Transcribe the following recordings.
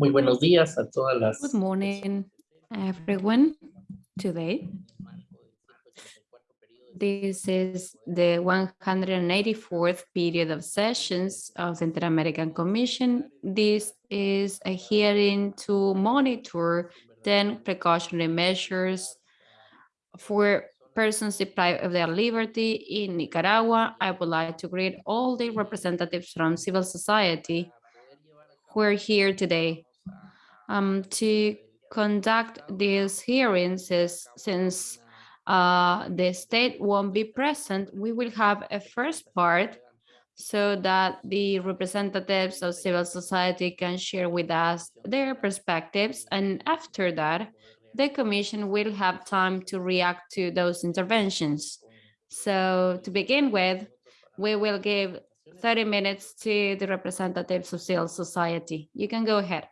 Muy buenos días a todas las. Good morning, everyone. Today, this is the 184th period of sessions of the Inter-American Commission. This is a hearing to monitor 10 precautionary measures for persons deprived of their liberty in Nicaragua. I would like to greet all the representatives from civil society who are here today um, to conduct these hearings since uh, the state won't be present, we will have a first part so that the representatives of civil society can share with us their perspectives. And after that, the Commission will have time to react to those interventions. So to begin with, we will give 30 minutes to the representatives of civil society. You can go ahead.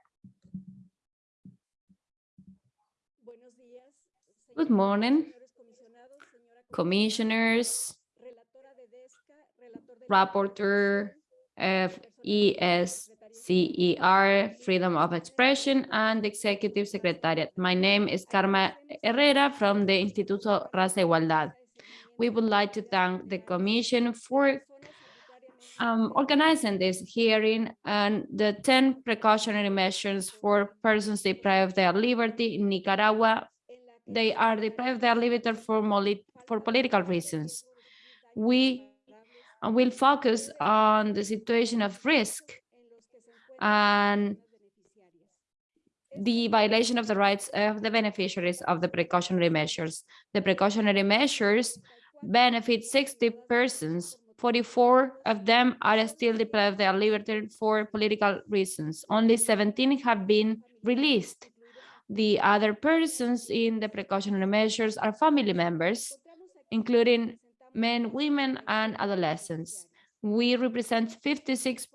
Good morning, commissioners, rapporteur of ESCER, Freedom of Expression, and Executive Secretariat. My name is Karma Herrera from the Instituto Raza Igualdad. We would like to thank the Commission for um, organizing this hearing and the 10 precautionary measures for persons deprived of their liberty in Nicaragua they are deprived their liberty for, for political reasons. We will focus on the situation of risk and the violation of the rights of the beneficiaries of the precautionary measures. The precautionary measures benefit 60 persons. 44 of them are still deprived of their liberty for political reasons. Only 17 have been released. The other persons in the precautionary measures are family members, including men, women, and adolescents. We represent 56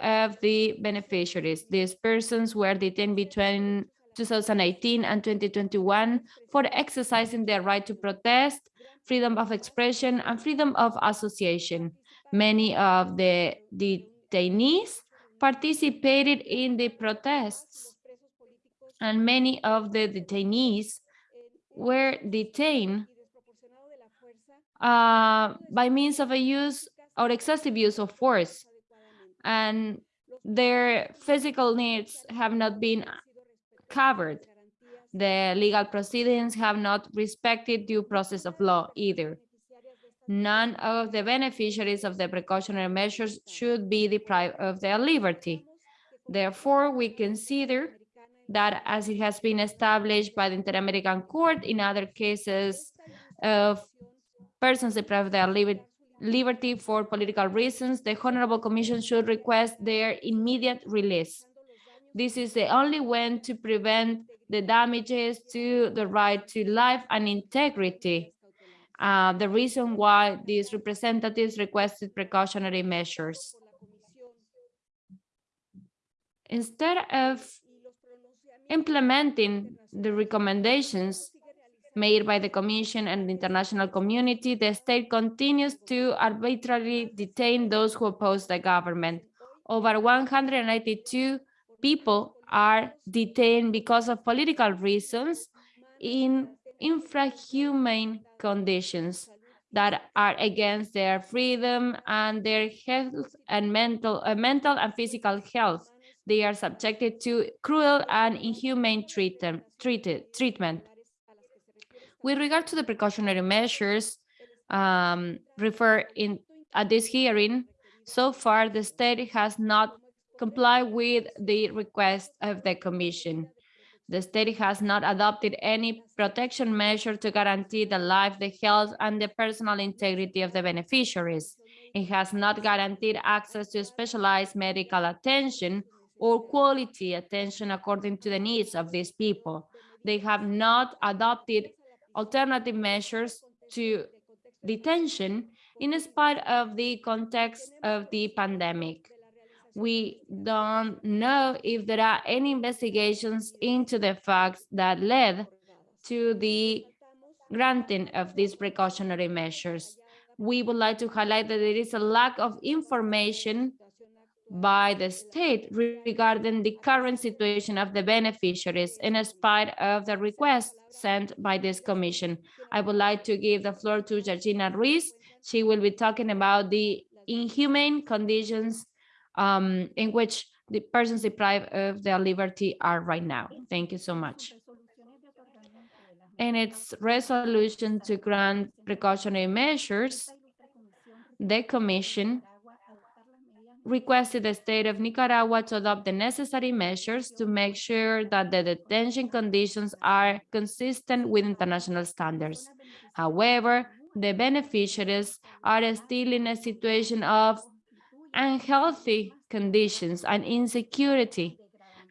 of the beneficiaries. These persons were detained between 2018 and 2021 for exercising their right to protest, freedom of expression, and freedom of association. Many of the detainees participated in the protests and many of the detainees were detained uh, by means of a use or excessive use of force and their physical needs have not been covered. The legal proceedings have not respected due process of law either. None of the beneficiaries of the precautionary measures should be deprived of their liberty. Therefore, we consider that as it has been established by the Inter-American Court in other cases of persons deprived of their liberty for political reasons, the Honorable Commission should request their immediate release. This is the only way to prevent the damages to the right to life and integrity. Uh, the reason why these representatives requested precautionary measures. Instead of implementing the recommendations made by the Commission and the international community, the state continues to arbitrarily detain those who oppose the government. Over 192 people are detained because of political reasons in infrahumane conditions that are against their freedom and their health and mental, uh, mental and physical health. They are subjected to cruel and inhumane treatment. treatment. With regard to the precautionary measures um, referred in at this hearing, so far the state has not complied with the request of the Commission. The state has not adopted any protection measure to guarantee the life, the health, and the personal integrity of the beneficiaries. It has not guaranteed access to specialized medical attention or quality attention according to the needs of these people. They have not adopted alternative measures to detention in spite of the context of the pandemic. We don't know if there are any investigations into the facts that led to the granting of these precautionary measures. We would like to highlight that there is a lack of information by the state regarding the current situation of the beneficiaries in spite of the request sent by this commission. I would like to give the floor to Georgina Ruiz. She will be talking about the inhumane conditions um, in which the persons deprived of their liberty are right now. Thank you so much. In its resolution to grant precautionary measures, the commission requested the state of Nicaragua to adopt the necessary measures to make sure that the detention conditions are consistent with international standards. However, the beneficiaries are still in a situation of unhealthy conditions and insecurity,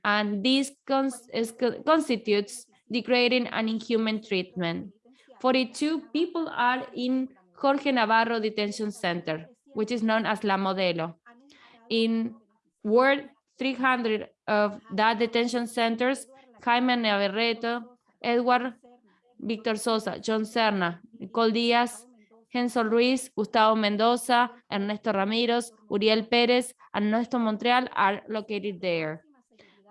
and this cons constitutes degrading and inhuman treatment. 42 people are in Jorge Navarro Detention Center, which is known as La Modelo. In Ward 300 of that detention centers, Jaime Navarrete, Edward Víctor Sosa, John Cerna, Nicole Díaz, Hensel Ruiz, Gustavo Mendoza, Ernesto Ramírez, Uriel Pérez, and Ernesto Montreal are located there.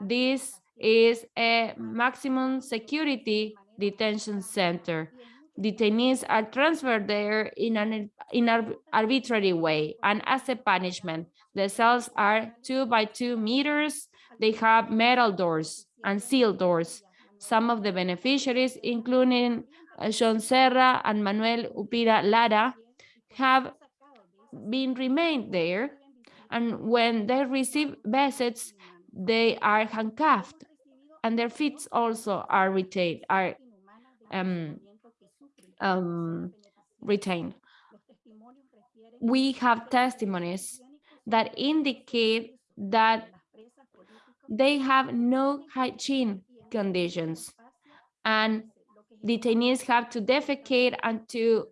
This is a maximum security detention center. Detainees are transferred there in an in arbitrary way, and as a punishment, the cells are two by two meters. They have metal doors and sealed doors. Some of the beneficiaries, including uh, John Cerna and Manuel Urbina Lara, have been remained there. And when they receive visits, they are handcuffed and their feet also are retained, are um, um, retained. We have testimonies that indicate that they have no hygiene conditions and detainees have to defecate and to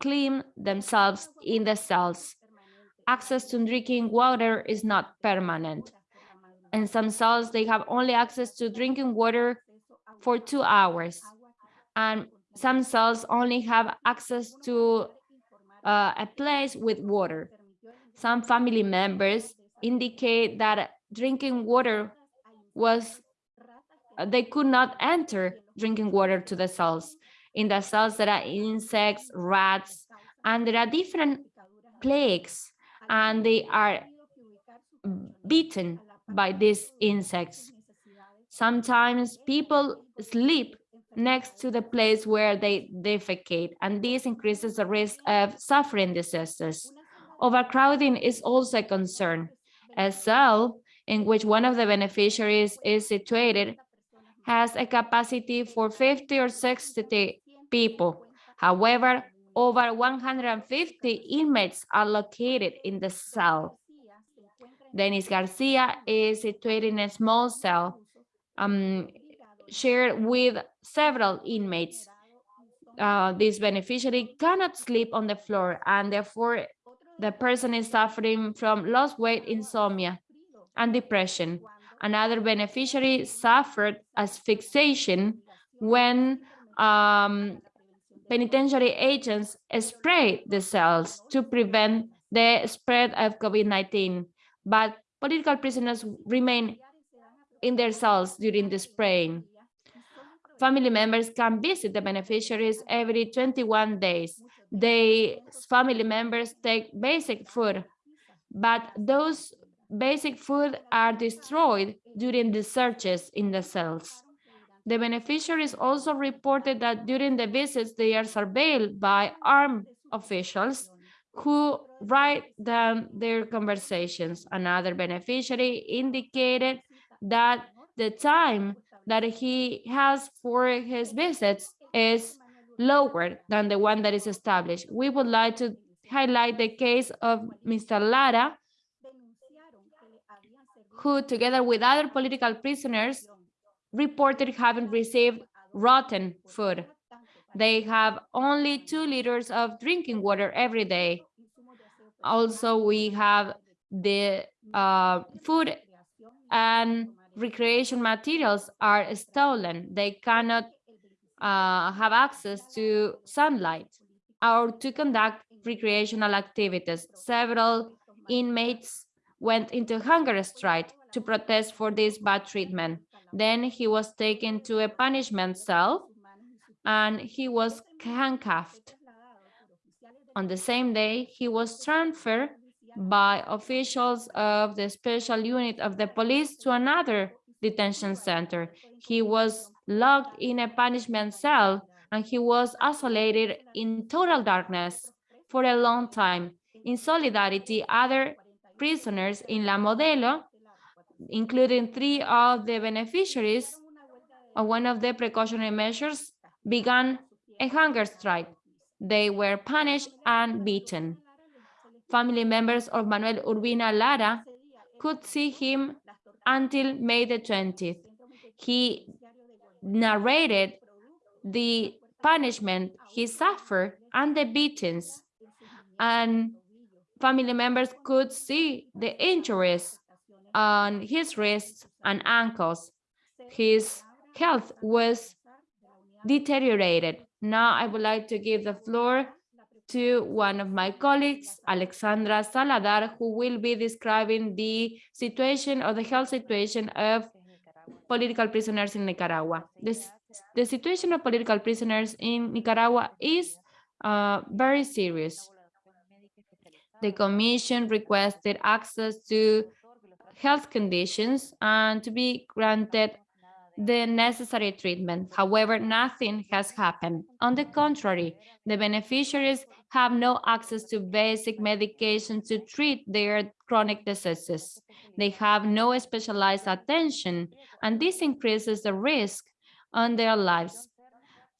clean themselves in the cells. Access to drinking water is not permanent. In some cells, they have only access to drinking water for two hours. And some cells only have access to uh, a place with water. Some family members indicate that drinking water was, uh, they could not enter drinking water to the cells. In the cells, there are insects, rats, and there are different plagues, and they are beaten by these insects. Sometimes people sleep next to the place where they defecate, and this increases the risk of suffering diseases. Overcrowding is also a concern. A cell in which one of the beneficiaries is situated has a capacity for 50 or 60 people. However, over 150 inmates are located in the cell. Denis Garcia is situated in a small cell um, shared with several inmates. Uh, this beneficiary cannot sleep on the floor and therefore the person is suffering from lost weight insomnia and depression. Another beneficiary suffered asphyxiation when um, penitentiary agents sprayed the cells to prevent the spread of COVID-19 but political prisoners remain in their cells during the spraying. Family members can visit the beneficiaries every 21 days. They family members take basic food, but those basic food are destroyed during the searches in the cells. The beneficiaries also reported that during the visits, they are surveilled by armed officials who write down their conversations. Another beneficiary indicated that the time that he has for his visits is lower than the one that is established. We would like to highlight the case of Mr. Lara, who together with other political prisoners reported having received rotten food. They have only two liters of drinking water every day. Also, we have the uh, food and recreation materials are stolen. They cannot uh, have access to sunlight or to conduct recreational activities. Several inmates went into hunger strike to protest for this bad treatment. Then he was taken to a punishment cell and he was handcuffed. On the same day, he was transferred by officials of the special unit of the police to another detention center. He was locked in a punishment cell and he was isolated in total darkness for a long time. In solidarity, other prisoners in La Modelo, including three of the beneficiaries of one of the precautionary measures, began a hunger strike. They were punished and beaten. Family members of Manuel Urbina Lara could see him until May the 20th. He narrated the punishment he suffered and the beatings. And family members could see the injuries on his wrists and ankles. His health was deteriorated. Now I would like to give the floor to one of my colleagues, Alexandra Salazar, who will be describing the situation or the health situation of political prisoners in Nicaragua. This, the situation of political prisoners in Nicaragua is uh, very serious. The commission requested access to health conditions and to be granted the necessary treatment. However, nothing has happened. On the contrary, the beneficiaries have no access to basic medication to treat their chronic diseases. They have no specialized attention, and this increases the risk on their lives.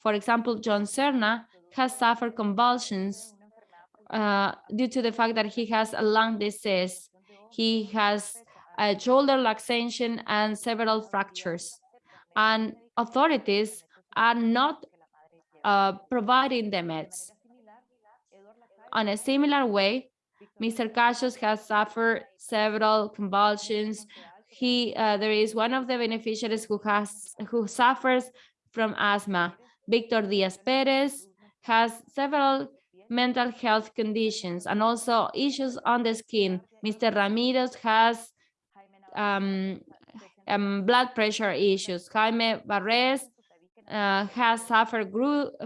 For example, John Cerna has suffered convulsions uh, due to the fact that he has a lung disease. He has a shoulder luxation and several fractures and authorities are not uh, providing the meds. On a similar way, Mr. Cassius has suffered several convulsions. He, uh, there is one of the beneficiaries who has who suffers from asthma. Victor Diaz Perez has several mental health conditions and also issues on the skin. Mr. Ramirez has um, um, blood pressure issues. Jaime Barres uh, has suffered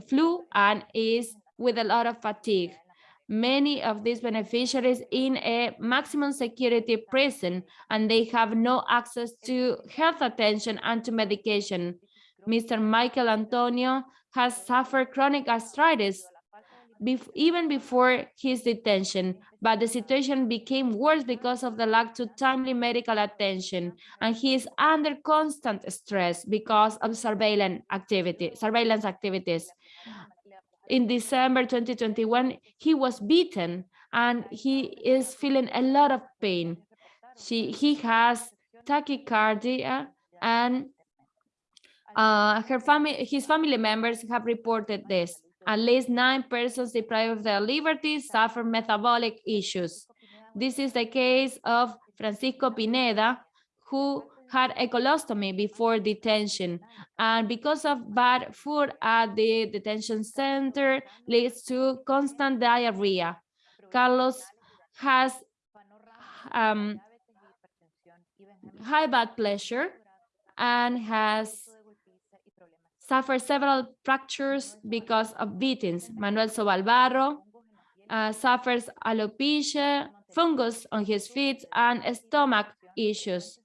flu and is with a lot of fatigue. Many of these beneficiaries in a maximum security prison and they have no access to health attention and to medication. Mr. Michael Antonio has suffered chronic arthritis even before his detention, but the situation became worse because of the lack to timely medical attention, and he is under constant stress because of surveillance activity, surveillance activities. In December 2021, he was beaten and he is feeling a lot of pain. She, he has tachycardia and uh, her family, his family members have reported this. At least nine persons deprived of their liberties suffer metabolic issues. This is the case of Francisco Pineda, who had a colostomy before detention. And because of bad food at the detention center leads to constant diarrhea. Carlos has um, high blood pressure and has suffered several fractures because of beatings. Manuel Sobalvarro uh, suffers alopecia, fungus on his feet, and stomach issues.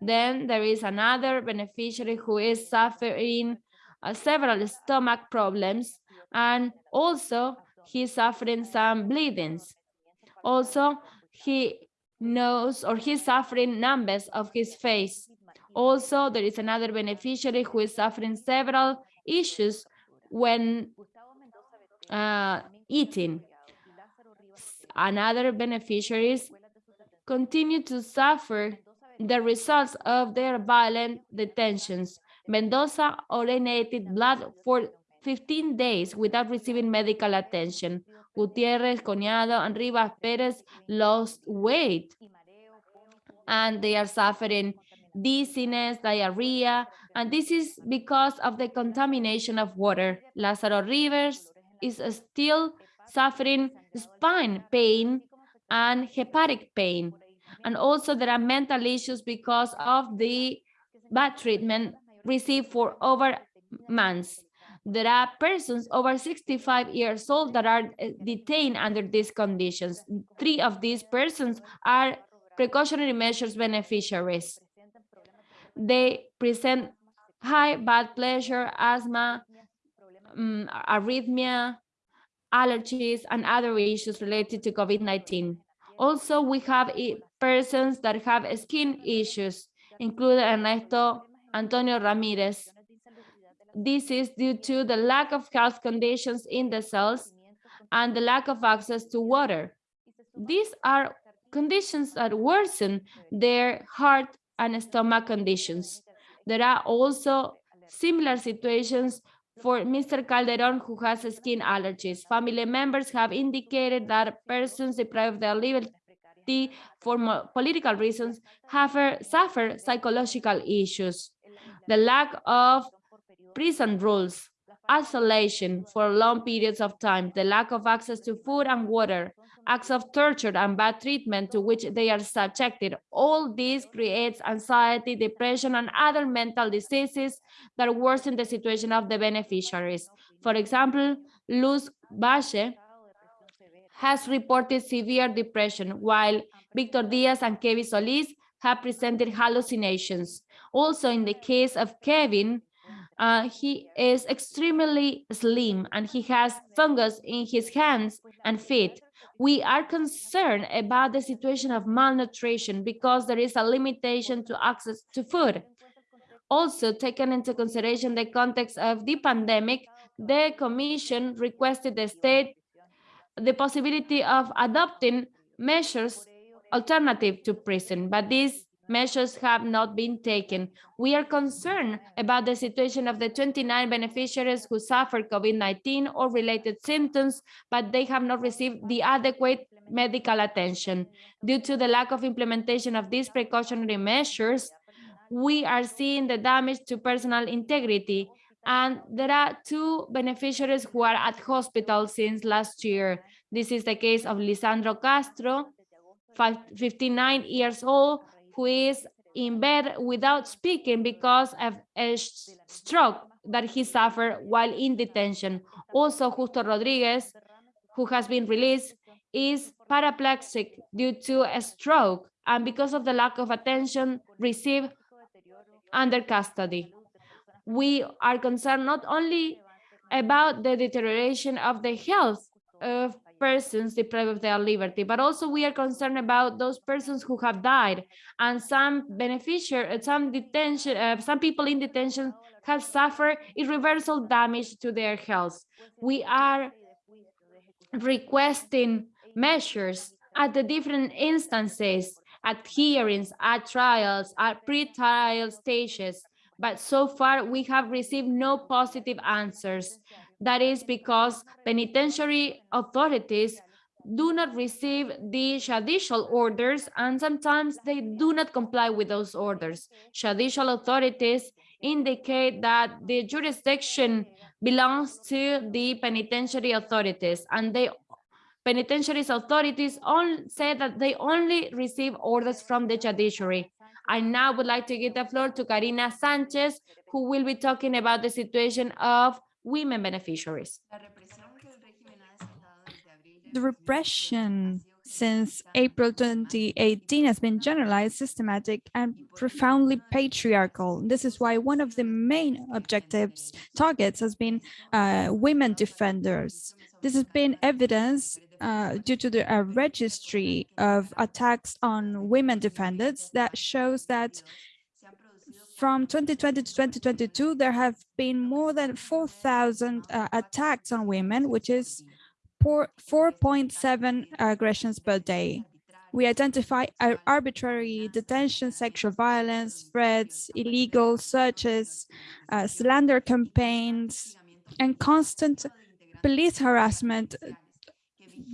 Then there is another beneficiary who is suffering uh, several stomach problems, and also he's suffering some bleedings. Also, he knows or he's suffering numbness of his face. Also, there is another beneficiary who is suffering several issues when uh, eating. Another beneficiaries continue to suffer the results of their violent detentions. Mendoza urinated blood for 15 days without receiving medical attention. Gutierrez, Coniado, and Rivas Perez lost weight and they are suffering dizziness, diarrhea, and this is because of the contamination of water. Lázaro Rivas is still suffering spine pain and hepatic pain. And also there are mental issues because of the bad treatment received for over months. There are persons over 65 years old that are uh, detained under these conditions. Three of these persons are precautionary measures beneficiaries. They present high blood pressure, asthma, um, arrhythmia, allergies, and other issues related to COVID-19. Also, we have persons that have skin issues, including Ernesto Antonio Ramirez. This is due to the lack of health conditions in the cells and the lack of access to water. These are conditions that worsen their heart and stomach conditions. There are also similar situations for Mr. Calderon, who has skin allergies. Family members have indicated that persons deprived of their liberty for political reasons have uh, suffered psychological issues. The lack of prison rules, isolation for long periods of time, the lack of access to food and water, acts of torture and bad treatment to which they are subjected. All this creates anxiety, depression, and other mental diseases that worsen the situation of the beneficiaries. For example, Luz Bache has reported severe depression, while Victor Diaz and Kevin Solis have presented hallucinations. Also, in the case of Kevin, uh, he is extremely slim and he has fungus in his hands and feet we are concerned about the situation of malnutrition because there is a limitation to access to food. Also, taken into consideration the context of the pandemic, the Commission requested the state the possibility of adopting measures alternative to prison, but these measures have not been taken. We are concerned about the situation of the 29 beneficiaries who suffer COVID-19 or related symptoms, but they have not received the adequate medical attention. Due to the lack of implementation of these precautionary measures, we are seeing the damage to personal integrity. And there are two beneficiaries who are at hospital since last year. This is the case of Lisandro Castro, 59 years old, who is in bed without speaking because of a stroke that he suffered while in detention. Also, Justo Rodriguez, who has been released, is paraplegic due to a stroke and because of the lack of attention received under custody. We are concerned not only about the deterioration of the health of persons deprived of their liberty, but also we are concerned about those persons who have died and some beneficiary, some detention, uh, some people in detention have suffered irreversible damage to their health. We are requesting measures at the different instances, at hearings, at trials, at pre-trial stages, but so far we have received no positive answers. That is because penitentiary authorities do not receive the judicial orders and sometimes they do not comply with those orders. Judicial authorities indicate that the jurisdiction belongs to the penitentiary authorities and they penitentiary authorities all say that they only receive orders from the judiciary. I now would like to give the floor to Karina Sanchez, who will be talking about the situation of women beneficiaries. The repression since April 2018 has been generalized, systematic, and profoundly patriarchal. This is why one of the main objectives, targets, has been uh, women defenders. This has been evidence uh, due to the uh, registry of attacks on women defenders that shows that from 2020 to 2022, there have been more than 4,000 uh, attacks on women, which is 4.7 aggressions per day. We identify arbitrary detention, sexual violence, threats, illegal searches, uh, slander campaigns, and constant police harassment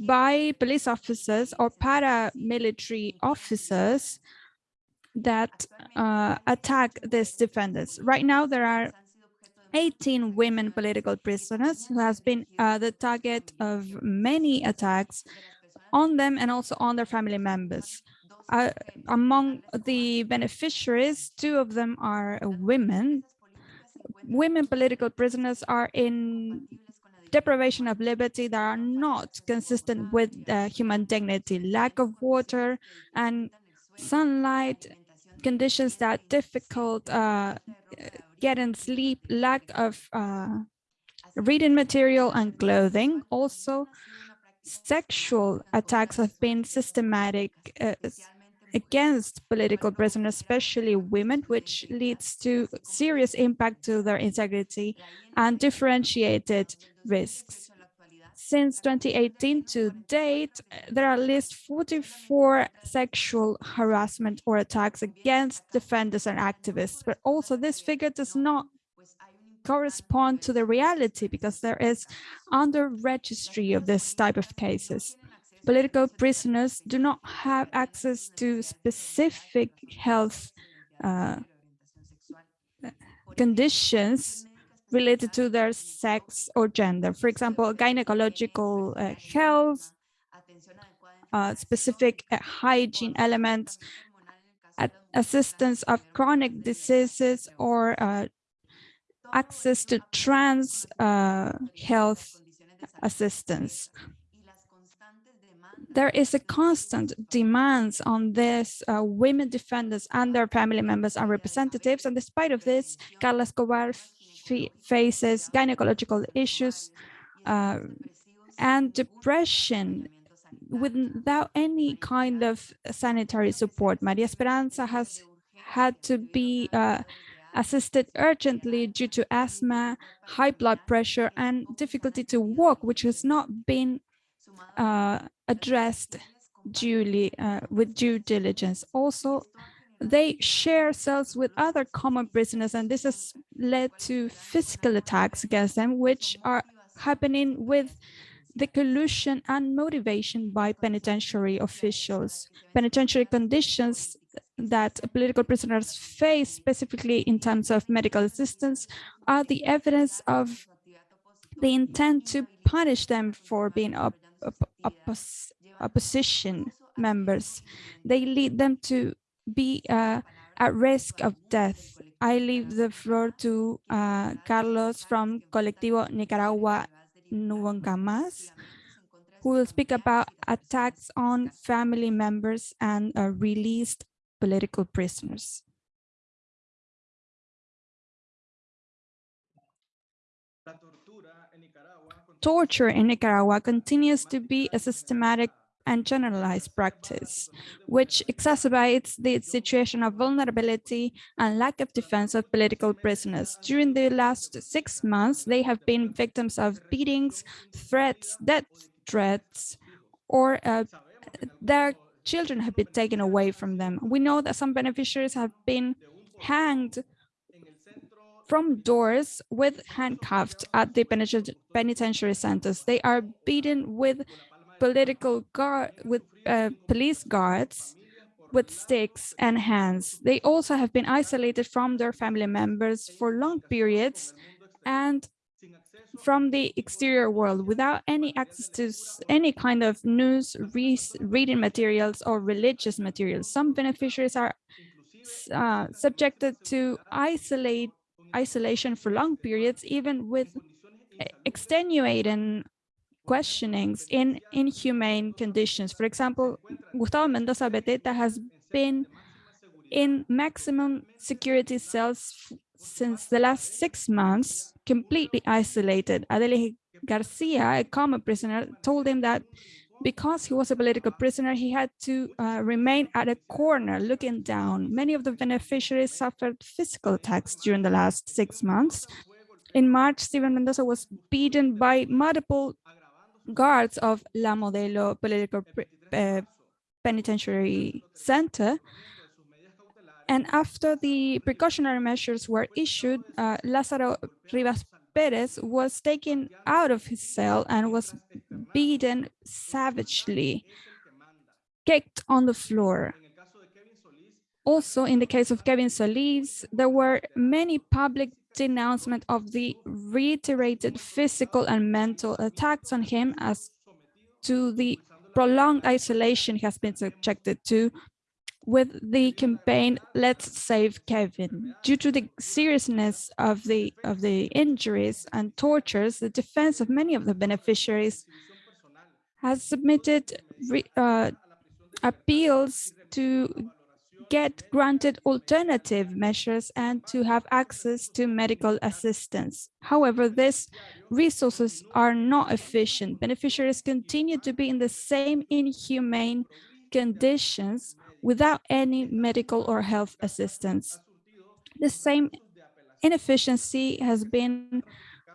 by police officers or paramilitary officers that uh, attack these defendants. Right now, there are 18 women political prisoners who has been uh, the target of many attacks on them and also on their family members. uh, among the beneficiaries, two of them are women. Women political prisoners are in deprivation of liberty that are not consistent with uh, human dignity, lack of water and sunlight, conditions that difficult uh, getting sleep, lack of uh, reading material and clothing. Also, sexual attacks have been systematic uh, against political prisoners, especially women, which leads to serious impact to their integrity and differentiated risks. Since 2018 to date, there are at least 44 sexual harassment or attacks against defenders and activists, but also this figure does not correspond to the reality because there is under registry of this type of cases. Political prisoners do not have access to specific health uh, conditions related to their sex or gender. For example, gynecological uh, health, uh, specific uh, hygiene elements, assistance of chronic diseases or uh, access to trans uh, health assistance. There is a constant demands on this uh, women defenders and their family members and representatives. And despite of this, Carla Escobar faces gynecological issues uh, and depression without any kind of sanitary support. Maria Esperanza has had to be uh, assisted urgently due to asthma, high blood pressure, and difficulty to walk, which has not been uh, addressed duly uh, with due diligence. Also, they share cells with other common prisoners, and this has led to physical attacks against them, which are happening with the collusion and motivation by penitentiary officials. Penitentiary conditions that political prisoners face, specifically in terms of medical assistance, are the evidence of the intend to punish them for being op op opposition members. They lead them to be uh, at risk of death. I leave the floor to uh, Carlos from Colectivo Nicaragua Nunca who will speak about attacks on family members and uh, released political prisoners. Torture in Nicaragua continues to be a systematic and generalized practice, which exacerbates the situation of vulnerability and lack of defense of political prisoners. During the last six months, they have been victims of beatings, threats, death threats, or uh, their children have been taken away from them. We know that some beneficiaries have been hanged from doors with handcuffed at the penitentiary centers. They are beaten with political guard, with uh, police guards, with sticks and hands. They also have been isolated from their family members for long periods and from the exterior world without any access to any kind of news, re reading materials or religious materials. Some beneficiaries are uh, subjected to isolate isolation for long periods, even with extenuating questionings in inhumane conditions. For example, Gustavo Mendoza Beteta has been in maximum security cells since the last six months, completely isolated. Adele Garcia, a common prisoner, told him that because he was a political prisoner, he had to uh, remain at a corner looking down. Many of the beneficiaries suffered physical attacks during the last six months. In March, Steven Mendoza was beaten by multiple guards of La Modelo Political uh, Penitentiary Center and after the precautionary measures were issued, uh, Lázaro Rivas Perez was taken out of his cell and was beaten savagely, kicked on the floor. Also, in the case of Kevin Solis, there were many public denouncement of the reiterated physical and mental attacks on him as to the prolonged isolation he has been subjected to with the campaign Let's Save Kevin. Due to the seriousness of the of the injuries and tortures, the defense of many of the beneficiaries has submitted re, uh, appeals to get granted alternative measures and to have access to medical assistance. However, these resources are not efficient. Beneficiaries continue to be in the same inhumane conditions without any medical or health assistance. The same inefficiency has been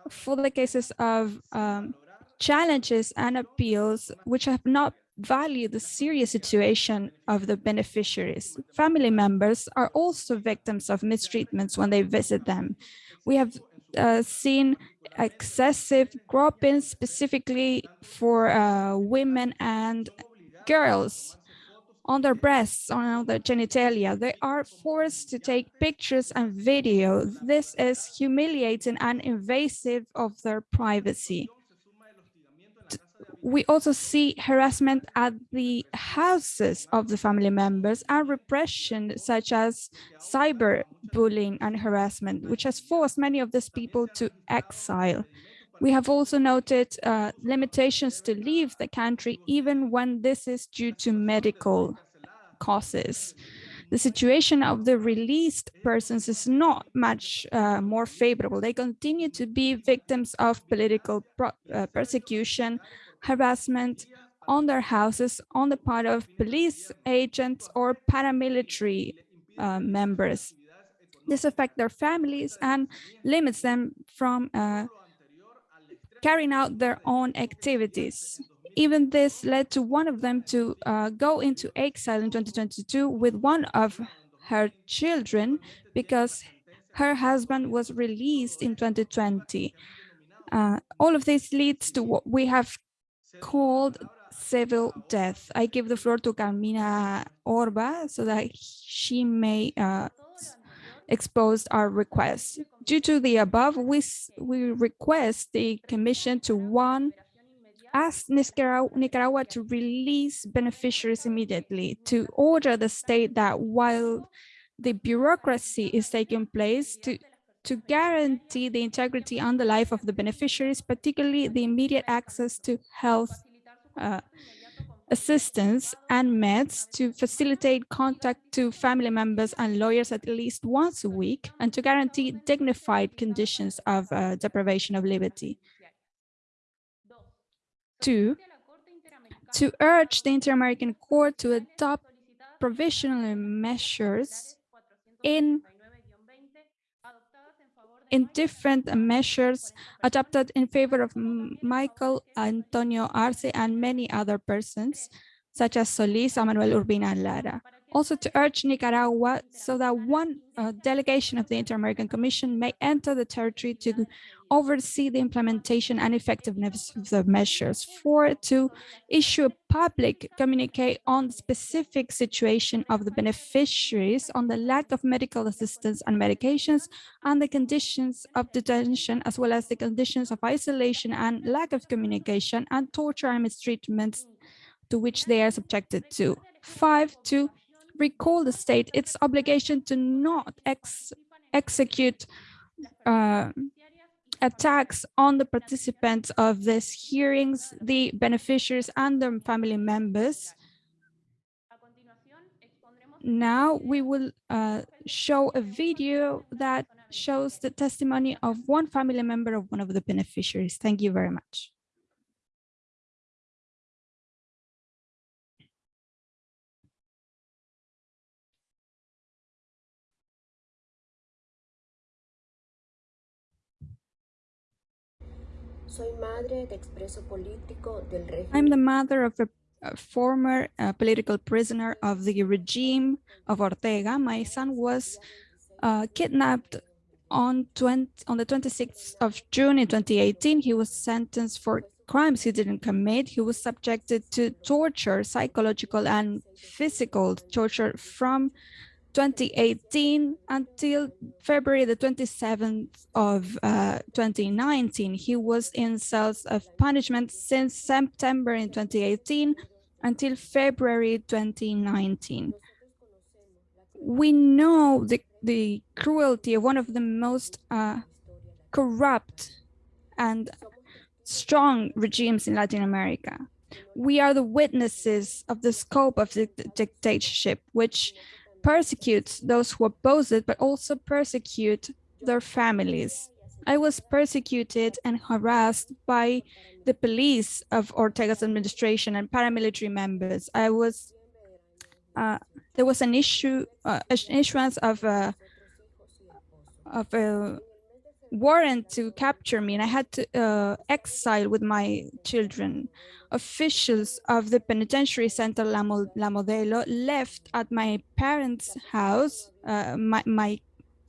for the cases of um, challenges and appeals which have not valued the serious situation of the beneficiaries. Family members are also victims of mistreatments when they visit them. We have uh, seen excessive groping specifically for uh, women and girls on their breasts, on their genitalia. They are forced to take pictures and video. This is humiliating and invasive of their privacy. We also see harassment at the houses of the family members and repression such as cyberbullying and harassment, which has forced many of these people to exile. We have also noted uh, limitations to leave the country, even when this is due to medical causes. The situation of the released persons is not much uh, more favorable. They continue to be victims of political uh, persecution, harassment on their houses on the part of police agents or paramilitary uh, members. This affects their families and limits them from uh, carrying out their own activities. Even this led to one of them to uh, go into exile in 2022 with one of her children because her husband was released in 2020. Uh, all of this leads to what we have called civil death. I give the floor to Carmina Orba so that she may uh, expose our request. Due to the above, we, we request the Commission to one, ask Nicaragua, Nicaragua to release beneficiaries immediately, to order the state that while the bureaucracy is taking place, to to guarantee the integrity and the life of the beneficiaries, particularly the immediate access to health uh, assistance and meds to facilitate contact to family members and lawyers at least once a week and to guarantee dignified conditions of uh, deprivation of liberty. Two, to urge the Inter-American Court to adopt provisional measures in in different measures adopted in favor of Michael Antonio Arce and many other persons, such as Solis, Manuel Urbina, and Lara also to urge Nicaragua so that one uh, delegation of the Inter-American Commission may enter the territory to oversee the implementation and effectiveness of the measures. Four, to issue a public communique on the specific situation of the beneficiaries on the lack of medical assistance and medications and the conditions of detention, as well as the conditions of isolation and lack of communication and torture and mistreatments to which they are subjected to. Five, to recall the state its obligation to not ex execute uh, attacks on the participants of these hearings, the beneficiaries and their family members. Now we will uh, show a video that shows the testimony of one family member of one of the beneficiaries. Thank you very much. I'm the mother of a, a former uh, political prisoner of the regime of Ortega. My son was uh, kidnapped on 20, on the 26th of June in 2018. He was sentenced for crimes he didn't commit. He was subjected to torture, psychological and physical torture from 2018 until February the 27th of uh, 2019. He was in cells of punishment since September in 2018 until February 2019. we know the, the cruelty of one of the most uh, corrupt and strong regimes in Latin America. We are the witnesses of the scope of the the dictatorship, which persecutes those who oppose it, but also persecute their families. I was persecuted and harassed by the police of Ortega's administration and paramilitary members. I was, uh, there was an issue, uh, an issuance of a, of a warrant to capture me and I had to uh, exile with my children. Officials of the penitentiary center La, Mo La Modelo left at my parents' house, uh, my, my,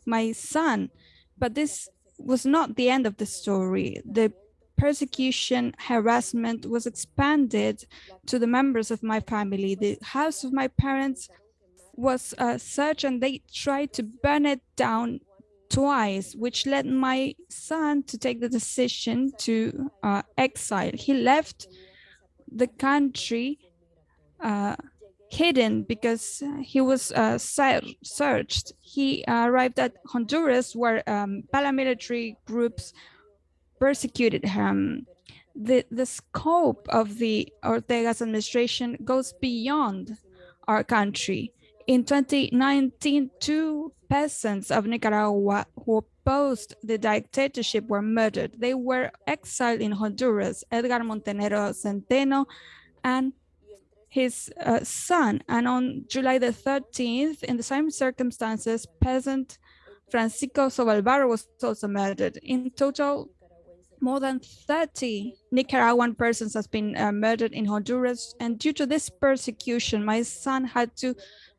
my son, but this was not the end of the story. The persecution, harassment was expanded to the members of my family. The house of my parents was uh, searched and they tried to burn it down twice, which led my son to take the decision to uh, exile. He left the country uh, hidden because he was uh, searched. He arrived at Honduras where um, paramilitary groups persecuted him. The, the scope of the Ortega's administration goes beyond our country. In 2019, two peasants of Nicaragua who opposed the dictatorship were murdered. They were exiled in Honduras, Edgar Montenegro Centeno and his uh, son. And on July the 13th, in the same circumstances, peasant Francisco Sobalvarro was also murdered. In total, more than 30 Nicaraguan persons has been uh, murdered in Honduras. And due to this persecution, my son had to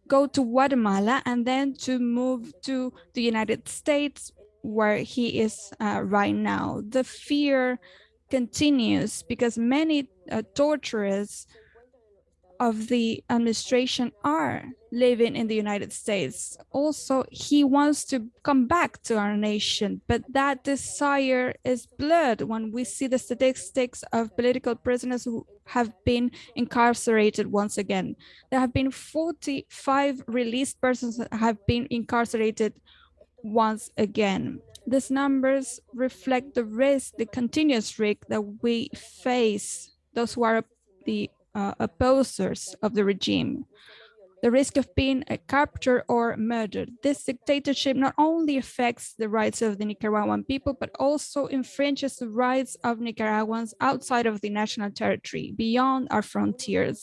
go to Guatemala and then to move to the United States where he is uh, right now. The fear continues because many uh, torturers of the administration are living in the United States. Also, he wants to come back to our nation, but that desire is blurred when we see the statistics of political prisoners who have been incarcerated once again. There have been 45 released persons that have been incarcerated once again. These numbers reflect the risk, the continuous risk that we face, those who are the uh, opposers of the regime, the risk of being captured or murdered. This dictatorship not only affects the rights of the Nicaraguan people, but also infringes the rights of Nicaraguans outside of the national territory, beyond our frontiers.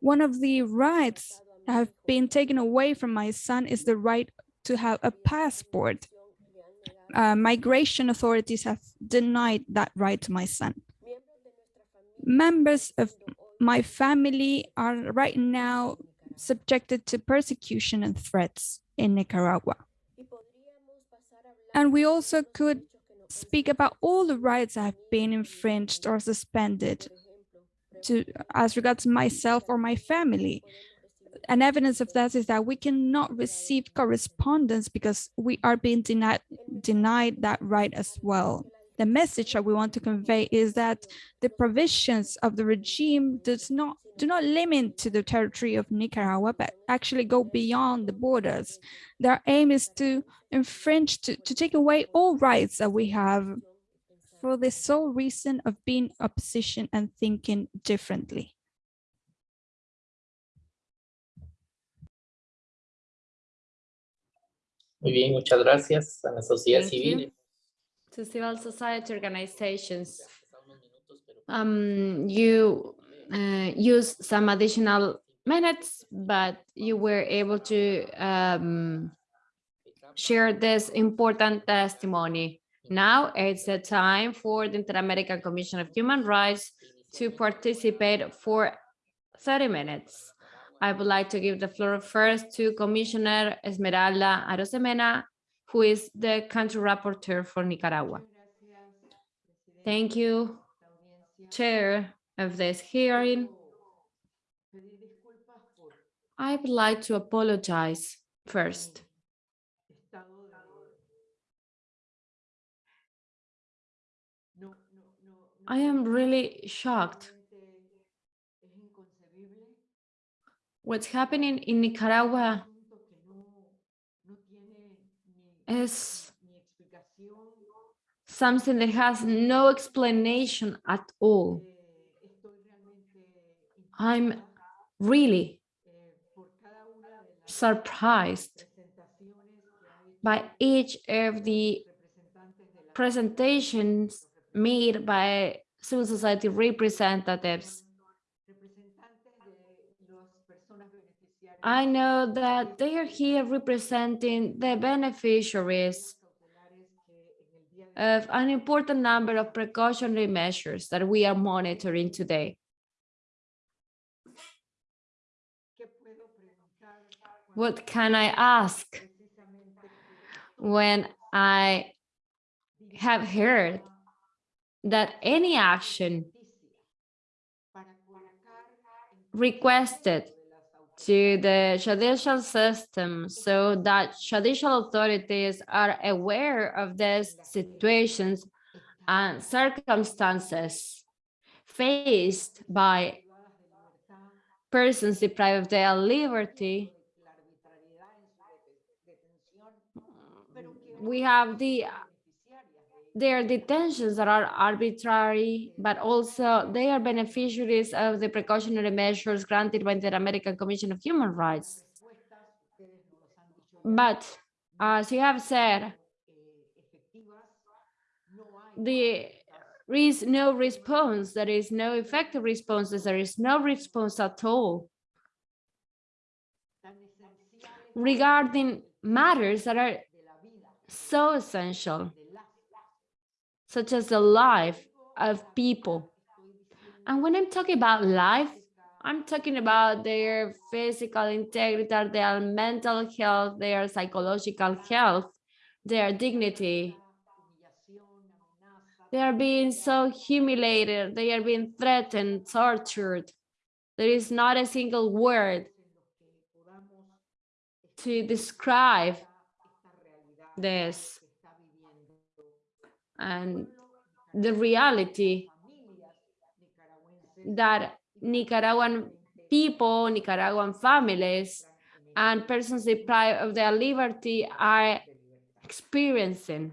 One of the rights that have been taken away from my son is the right to have a passport. Uh, migration authorities have denied that right to my son. Members of my family are right now subjected to persecution and threats in Nicaragua. And we also could speak about all the rights that have been infringed or suspended to as regards myself or my family. And evidence of that is that we cannot receive correspondence because we are being denied, denied that right as well the message that we want to convey is that the provisions of the regime does not do not limit to the territory of Nicaragua, but actually go beyond the borders. Their aim is to infringe, to, to take away all rights that we have for the sole reason of being opposition and thinking differently. Muy bien, muchas gracias a la sociedad Thank civil. you. To civil society organizations. Um, you uh, use some additional minutes, but you were able to um, share this important testimony. Now it's the time for the Inter-American Commission of Human Rights to participate for 30 minutes. I would like to give the floor first to Commissioner Esmeralda Arosemena who is the country rapporteur for Nicaragua. Thank you, Chair of this hearing. I would like to apologize first. I am really shocked. What's happening in Nicaragua is something that has no explanation at all. I'm really surprised by each of the presentations made by civil society representatives. I know that they are here representing the beneficiaries of an important number of precautionary measures that we are monitoring today. What can I ask when I have heard that any action requested to the judicial system so that judicial authorities are aware of these situations and circumstances faced by persons deprived of their liberty. We have the their detentions that are arbitrary, but also they are beneficiaries of the precautionary measures granted by the American Commission of Human Rights. But as you have said, there is no response, there is no effective responses, there is no response at all regarding matters that are so essential such as the life of people. And when I'm talking about life, I'm talking about their physical integrity, their mental health, their psychological health, their dignity. They are being so humiliated, they are being threatened, tortured. There is not a single word to describe this and the reality that Nicaraguan people, Nicaraguan families, and persons deprived of their liberty are experiencing.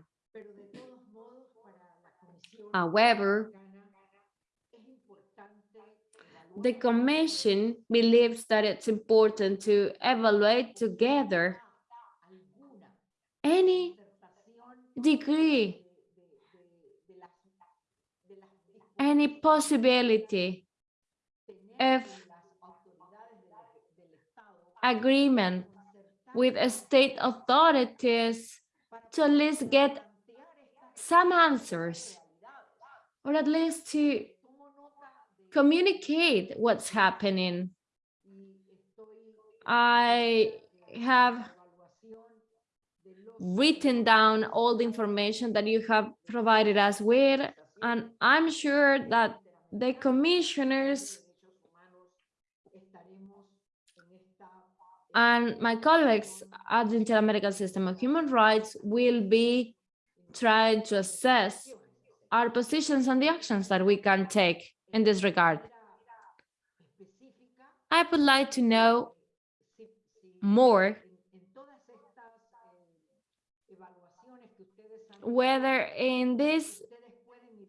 However, the Commission believes that it's important to evaluate together any degree any possibility of agreement with state authorities to at least get some answers or at least to communicate what's happening. I have written down all the information that you have provided us with and I'm sure that the commissioners and my colleagues at the Inter-American System of Human Rights will be trying to assess our positions and the actions that we can take in this regard. I would like to know more whether in this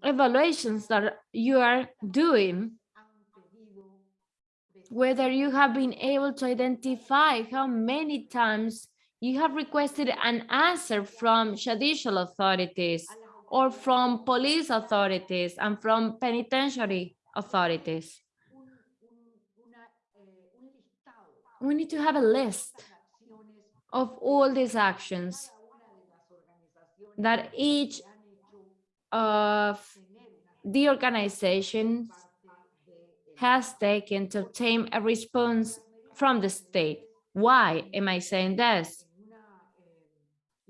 evaluations that you are doing, whether you have been able to identify how many times you have requested an answer from judicial authorities or from police authorities and from penitentiary authorities. We need to have a list of all these actions that each of the organization has taken to obtain a response from the state. Why am I saying this?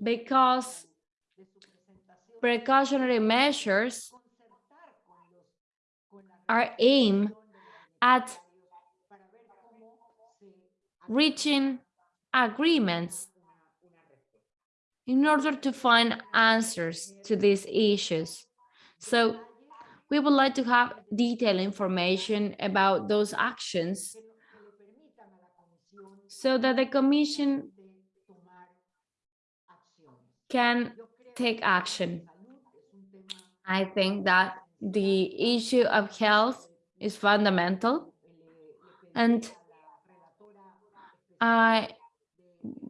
Because precautionary measures are aimed at reaching agreements in order to find answers to these issues. So we would like to have detailed information about those actions so that the Commission can take action. I think that the issue of health is fundamental and I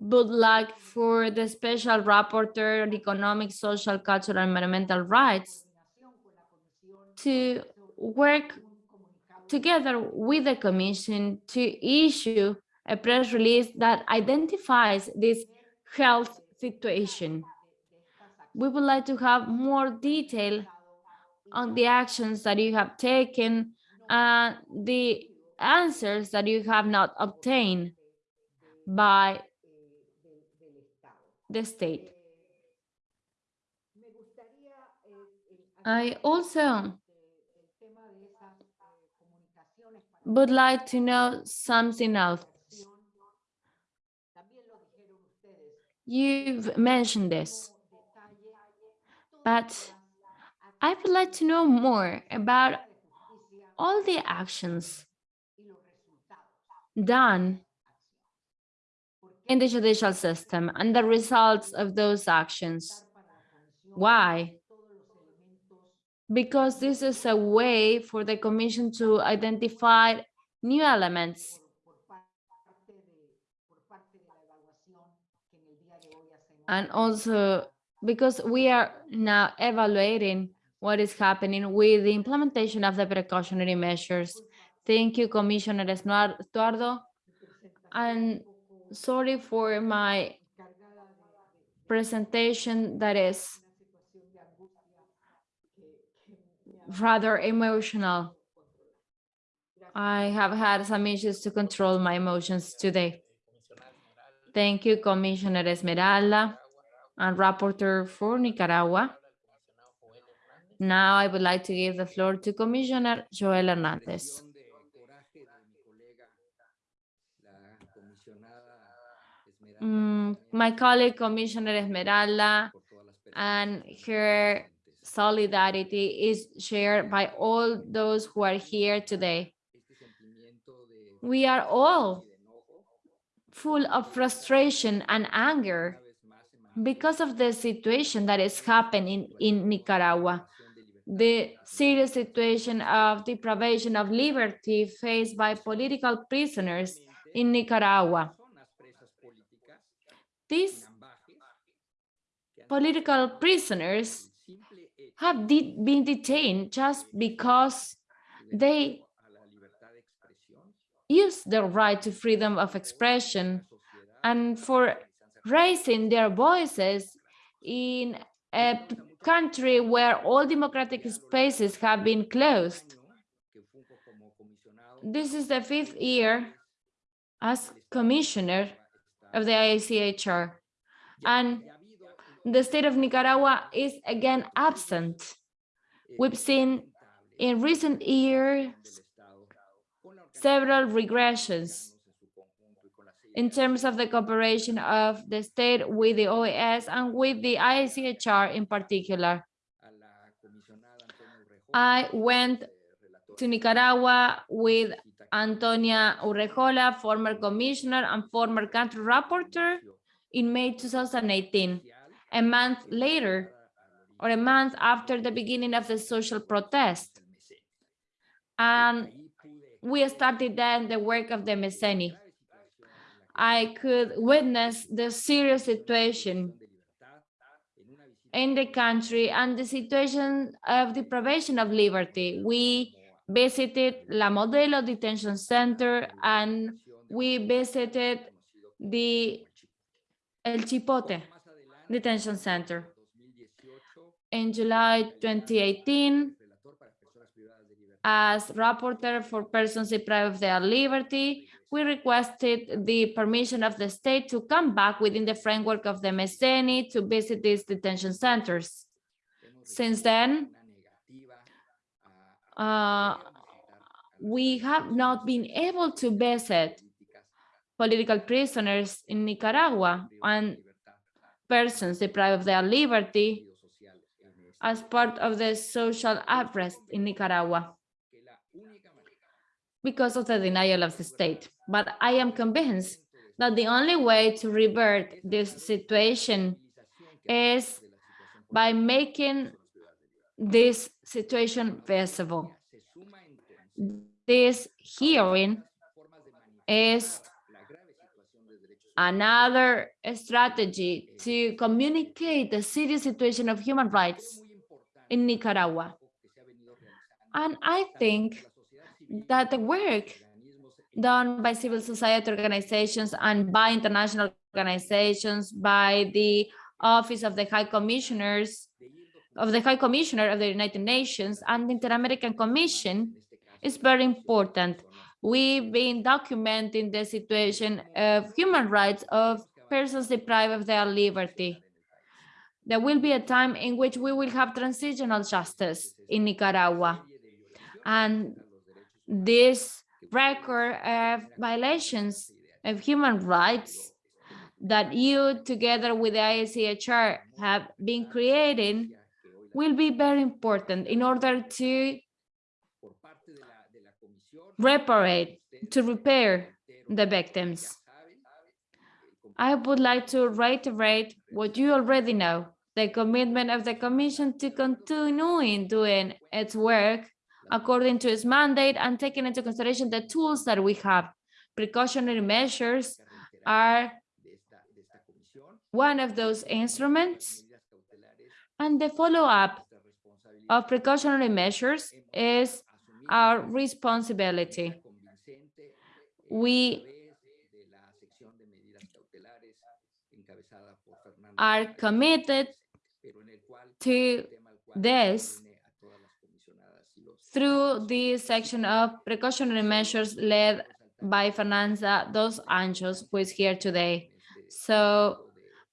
would like for the special rapporteur on economic, social, cultural, and environmental rights to work together with the commission to issue a press release that identifies this health situation. We would like to have more detail on the actions that you have taken and the answers that you have not obtained by the state. I also would like to know something else. You've mentioned this, but I would like to know more about all the actions done in the judicial system and the results of those actions. Why? Because this is a way for the commission to identify new elements and also because we are now evaluating what is happening with the implementation of the precautionary measures. Thank you, Commissioner Stuardo. And sorry for my presentation that is rather emotional. I have had some issues to control my emotions today. Thank you, Commissioner Esmeralda and Rapporteur for Nicaragua. Now I would like to give the floor to Commissioner Joel Hernandez. Mm, my colleague, Commissioner Esmeralda, and her solidarity is shared by all those who are here today. We are all full of frustration and anger because of the situation that is happening in Nicaragua, the serious situation of deprivation of liberty faced by political prisoners in Nicaragua. These political prisoners have de been detained just because they use their right to freedom of expression and for raising their voices in a country where all democratic spaces have been closed. This is the fifth year as commissioner of the IACHR. and the state of Nicaragua is again absent. We've seen in recent years several regressions in terms of the cooperation of the state with the OAS and with the ICHR in particular. I went to Nicaragua with Antonia Urrejola, former commissioner and former country rapporteur in May 2018. A month later, or a month after the beginning of the social protest. And we started then the work of the MESENI. I could witness the serious situation in the country and the situation of deprivation of liberty. We visited La Modelo Detention Center and we visited the El Chipote Detention Center. In July 2018, as rapporteur for persons deprived of their liberty, we requested the permission of the state to come back within the framework of the MESENI to visit these detention centers. Since then, uh, we have not been able to visit political prisoners in Nicaragua and persons deprived of their liberty as part of the social unrest in Nicaragua because of the denial of the state. But I am convinced that the only way to revert this situation is by making this situation visible. This hearing is another strategy to communicate the serious situation of human rights in Nicaragua. And I think that the work done by civil society organizations and by international organizations, by the Office of the High Commissioners, of the High Commissioner of the United Nations and the Inter-American Commission is very important. We've been documenting the situation of human rights of persons deprived of their liberty. There will be a time in which we will have transitional justice in Nicaragua. And this record of violations of human rights that you, together with the ICHR, have been creating will be very important in order to reparate, to repair the victims. I would like to reiterate what you already know, the commitment of the Commission to continuing doing its work according to its mandate and taking into consideration the tools that we have. Precautionary measures are one of those instruments. And the follow-up of precautionary measures is our responsibility. We are committed to this through the section of precautionary measures led by Fernanda Dos Anjos, who is here today. So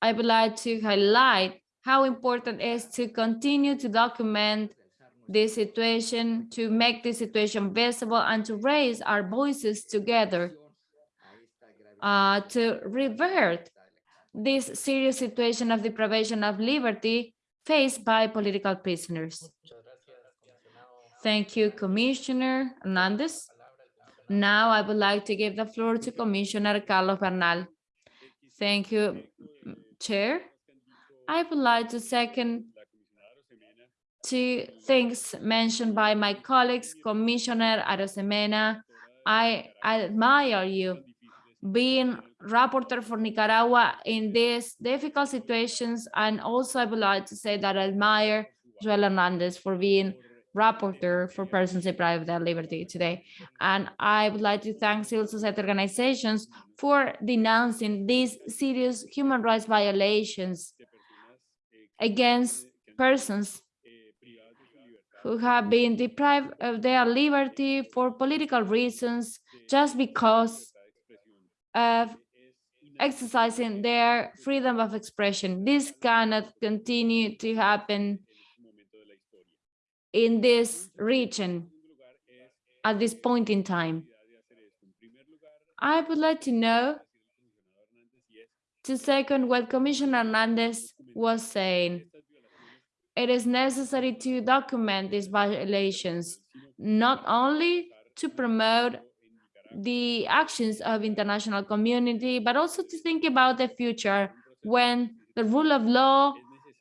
I would like to highlight how important it is to continue to document this situation, to make this situation visible and to raise our voices together uh, to revert this serious situation of deprivation of liberty faced by political prisoners. Thank you, Commissioner Hernandez. Now I would like to give the floor to Commissioner Carlos Bernal. Thank you, Chair. I would like to second two things mentioned by my colleagues, Commissioner Arosemena. I admire you being rapporteur for Nicaragua in these difficult situations. And also I would like to say that I admire Joel Hernandez for being rapporteur for persons deprived of their liberty today. And I would like to thank civil society organizations for denouncing these serious human rights violations against persons who have been deprived of their liberty for political reasons just because of exercising their freedom of expression. This cannot continue to happen in this region at this point in time. I would like to know to second what Commissioner Hernandez was saying it is necessary to document these violations, not only to promote the actions of international community, but also to think about the future when the rule of law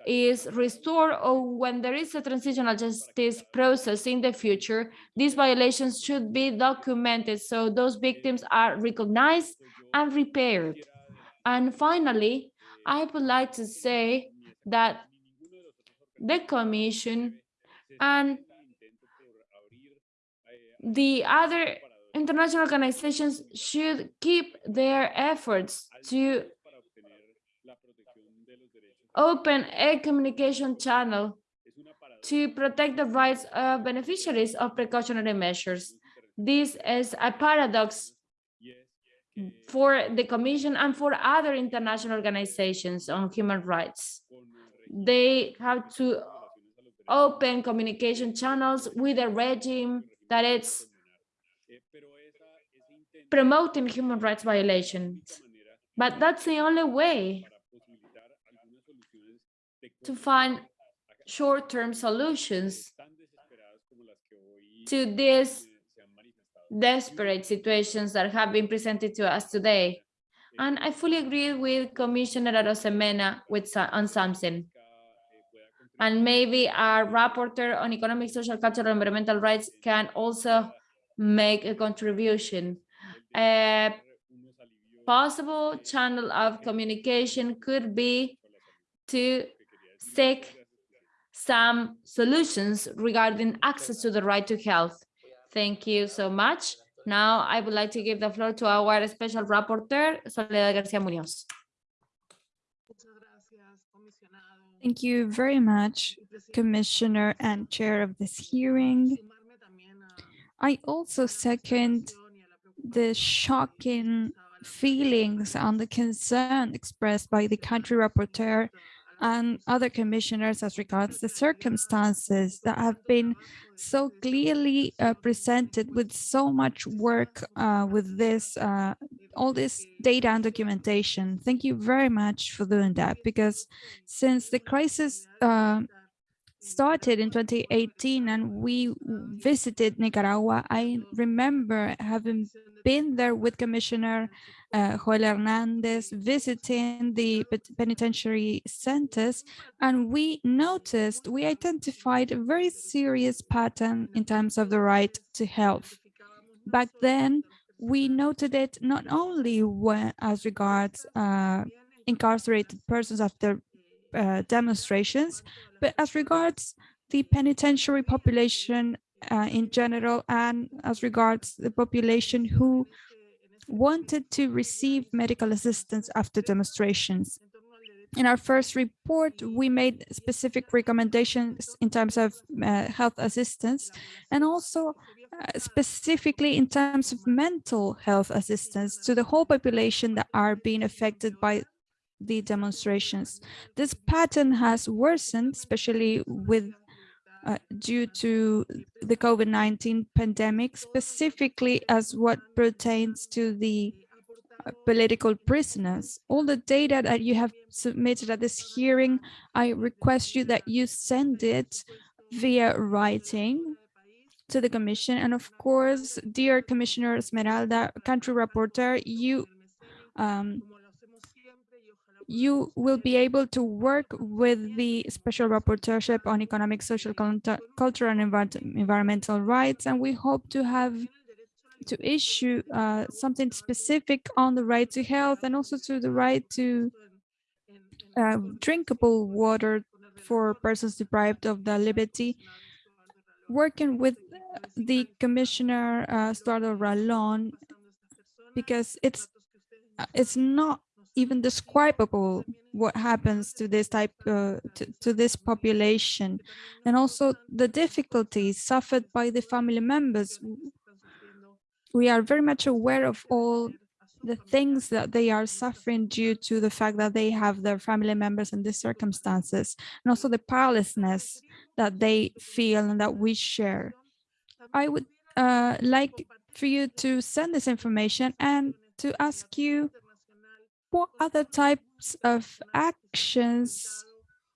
is restored or when there is a transitional justice process in the future, these violations should be documented so those victims are recognized and repaired. And finally, I would like to say that the Commission, and the other international organizations should keep their efforts to open a communication channel to protect the rights of beneficiaries of precautionary measures. This is a paradox Mm. for the Commission and for other international organizations on human rights they have to open communication channels with a regime that is promoting human rights violations. But that's the only way to find short-term solutions to these desperate situations that have been presented to us today. And I fully agree with Commissioner Arosemena with on something. And maybe our rapporteur on economic, social, cultural, and environmental rights can also make a contribution. A possible channel of communication could be to seek some solutions regarding access to the right to health. Thank you so much. Now I would like to give the floor to our special rapporteur, Soledad Garcia Munoz. Thank you very much, Commissioner and Chair of this hearing. I also second the shocking feelings and the concern expressed by the country rapporteur and other commissioners as regards the circumstances that have been so clearly uh, presented with so much work uh, with this, uh, all this data and documentation. Thank you very much for doing that because since the crisis uh, started in 2018 and we visited Nicaragua, I remember having been there with Commissioner uh, Joel Hernandez visiting the penitentiary centers, and we noticed, we identified a very serious pattern in terms of the right to health. Back then, we noted it not only when, as regards uh, incarcerated persons after uh, demonstrations, but as regards the penitentiary population uh, in general and as regards the population who wanted to receive medical assistance after demonstrations. In our first report, we made specific recommendations in terms of uh, health assistance and also uh, specifically in terms of mental health assistance to the whole population that are being affected by the demonstrations. This pattern has worsened, especially with uh, due to the COVID-19 pandemic, specifically as what pertains to the uh, political prisoners. All the data that you have submitted at this hearing, I request you that you send it via writing to the commission. And of course, dear Commissioner Esmeralda, country rapporteur, you um, you will be able to work with the Special Rapporteurship on Economic, Social, Cultural, and Environmental Rights, and we hope to have to issue uh, something specific on the right to health and also to the right to uh, drinkable water for persons deprived of the liberty. Working with the Commissioner uh, Stuardo Ralón, because it's uh, it's not even describable what happens to this type uh, to, to, this population. And also the difficulties suffered by the family members. We are very much aware of all the things that they are suffering due to the fact that they have their family members in these circumstances and also the powerlessness that they feel and that we share. I would uh, like for you to send this information and to ask you what other types of actions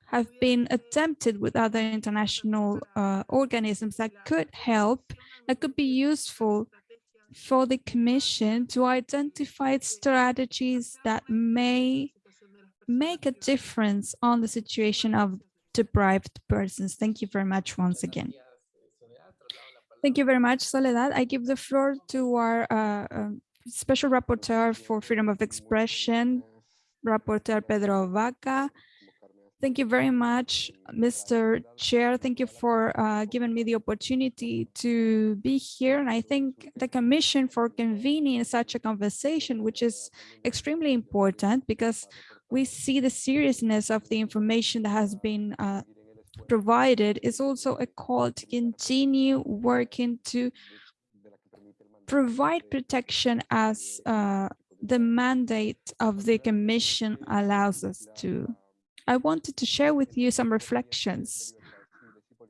have been attempted with other international uh, organisms that could help, that could be useful for the Commission to identify strategies that may make a difference on the situation of deprived persons. Thank you very much once again. Thank you very much, Soledad. I give the floor to our uh, um, Special Rapporteur for Freedom of Expression, Rapporteur Pedro Vaca. Thank you very much, Mr. Chair. Thank you for uh, giving me the opportunity to be here. And I thank the Commission for convening such a conversation, which is extremely important because we see the seriousness of the information that has been uh, provided is also a call to continue working to provide protection as uh, the mandate of the Commission allows us to. I wanted to share with you some reflections.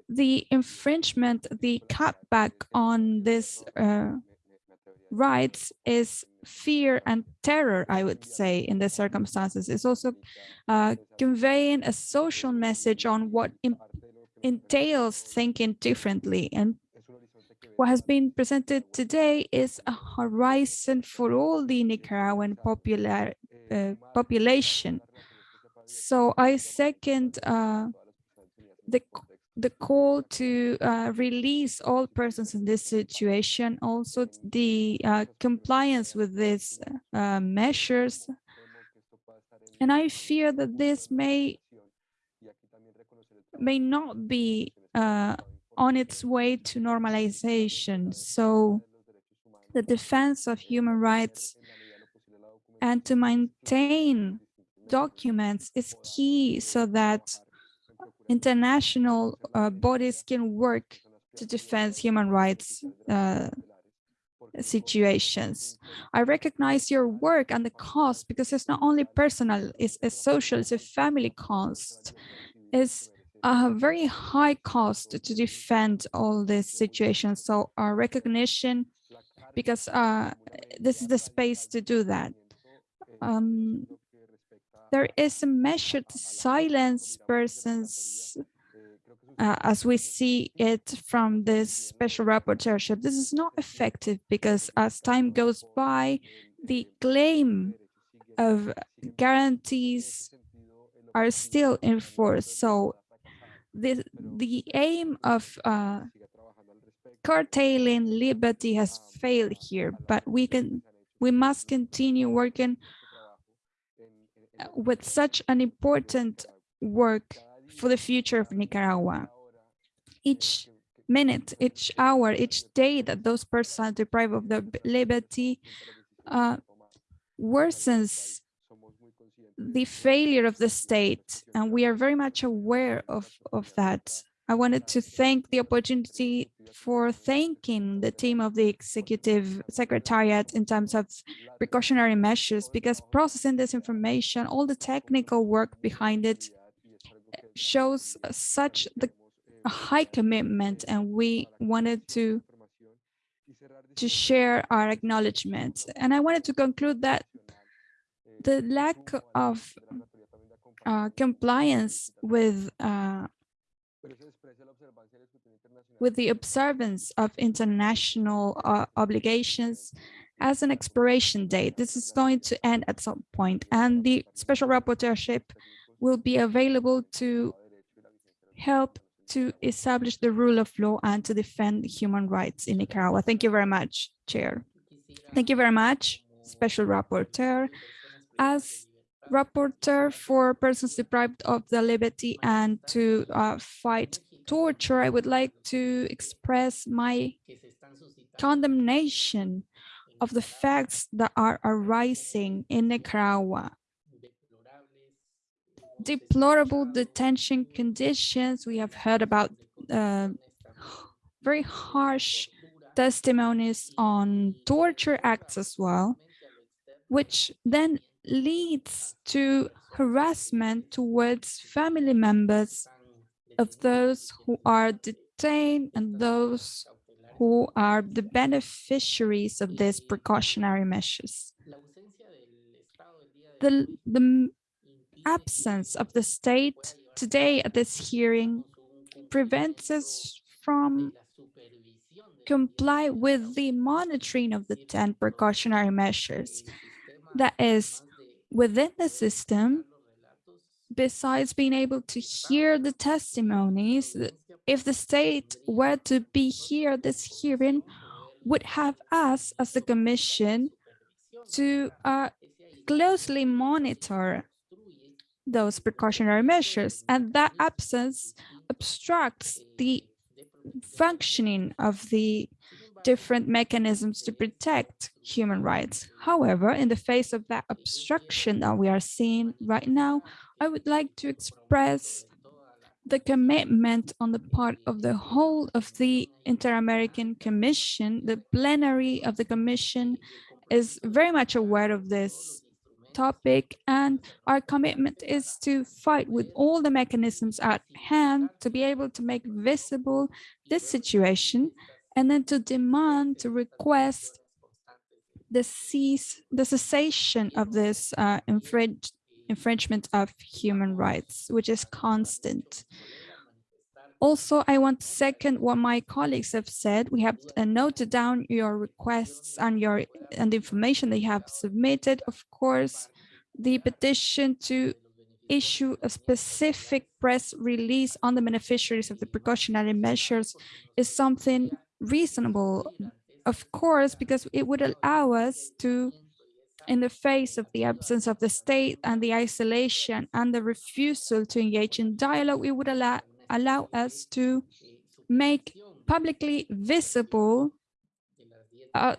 The infringement, the cutback on this uh, rights is fear and terror, I would say, in the circumstances. It's also uh, conveying a social message on what entails thinking differently and what has been presented today is a horizon for all the Nicaraguan popular uh, population. So I second uh, the the call to uh, release all persons in this situation, also the uh, compliance with these uh, measures. And I fear that this may may not be uh, on its way to normalization. So the defense of human rights and to maintain documents is key so that international uh, bodies can work to defend human rights uh, situations. I recognize your work and the cost because it's not only personal, it's a social, it's a family cost. It's a very high cost to defend all these situations. So our recognition, because uh, this is the space to do that. Um, there is a measure to silence persons uh, as we see it from this special rapporteurship. This is not effective because as time goes by, the claim of guarantees are still in force. So the, the aim of uh, curtailing liberty has failed here, but we can we must continue working with such an important work for the future of Nicaragua. Each minute, each hour, each day that those persons are deprived of their liberty uh, worsens the failure of the state, and we are very much aware of, of that. I wanted to thank the opportunity for thanking the team of the executive secretariat in terms of precautionary measures because processing this information, all the technical work behind it shows such the a high commitment and we wanted to to share our acknowledgement. And I wanted to conclude that the lack of uh, compliance with uh, with the observance of international uh, obligations as an expiration date. This is going to end at some point, and the special rapporteurship will be available to help to establish the rule of law and to defend human rights in Nicaragua. Thank you very much, Chair. Thank you very much, Special Rapporteur. As rapporteur for persons deprived of the liberty and to uh, fight torture, I would like to express my condemnation of the facts that are arising in Nicaragua. Deplorable detention conditions. We have heard about uh, very harsh testimonies on torture acts as well, which then leads to harassment towards family members of those who are detained and those who are the beneficiaries of these precautionary measures. The, the absence of the state today at this hearing prevents us from comply with the monitoring of the 10 precautionary measures. That is, within the system, besides being able to hear the testimonies, if the state were to be here, this hearing would have us as the commission to uh, closely monitor those precautionary measures. And that absence obstructs the functioning of the different mechanisms to protect human rights. However, in the face of that obstruction that we are seeing right now, I would like to express the commitment on the part of the whole of the Inter-American Commission. The plenary of the Commission is very much aware of this topic and our commitment is to fight with all the mechanisms at hand to be able to make visible this situation and then to demand, to request the cease, the cessation of this uh, infringe, infringement of human rights, which is constant. Also, I want to second what my colleagues have said. We have uh, noted down your requests and your and the information they have submitted. Of course, the petition to issue a specific press release on the beneficiaries of the precautionary measures is something reasonable, of course, because it would allow us to, in the face of the absence of the state and the isolation and the refusal to engage in dialogue, it would allow, allow us to make publicly visible a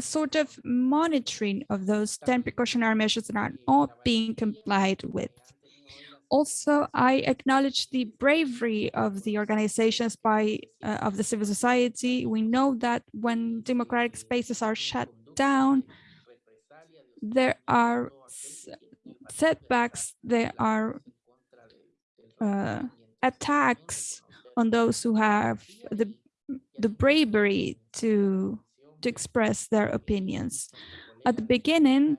sort of monitoring of those 10 precautionary measures that are not being complied with. Also, I acknowledge the bravery of the organizations by uh, of the civil society. We know that when democratic spaces are shut down, there are setbacks, there are uh, attacks on those who have the the bravery to to express their opinions. At the beginning,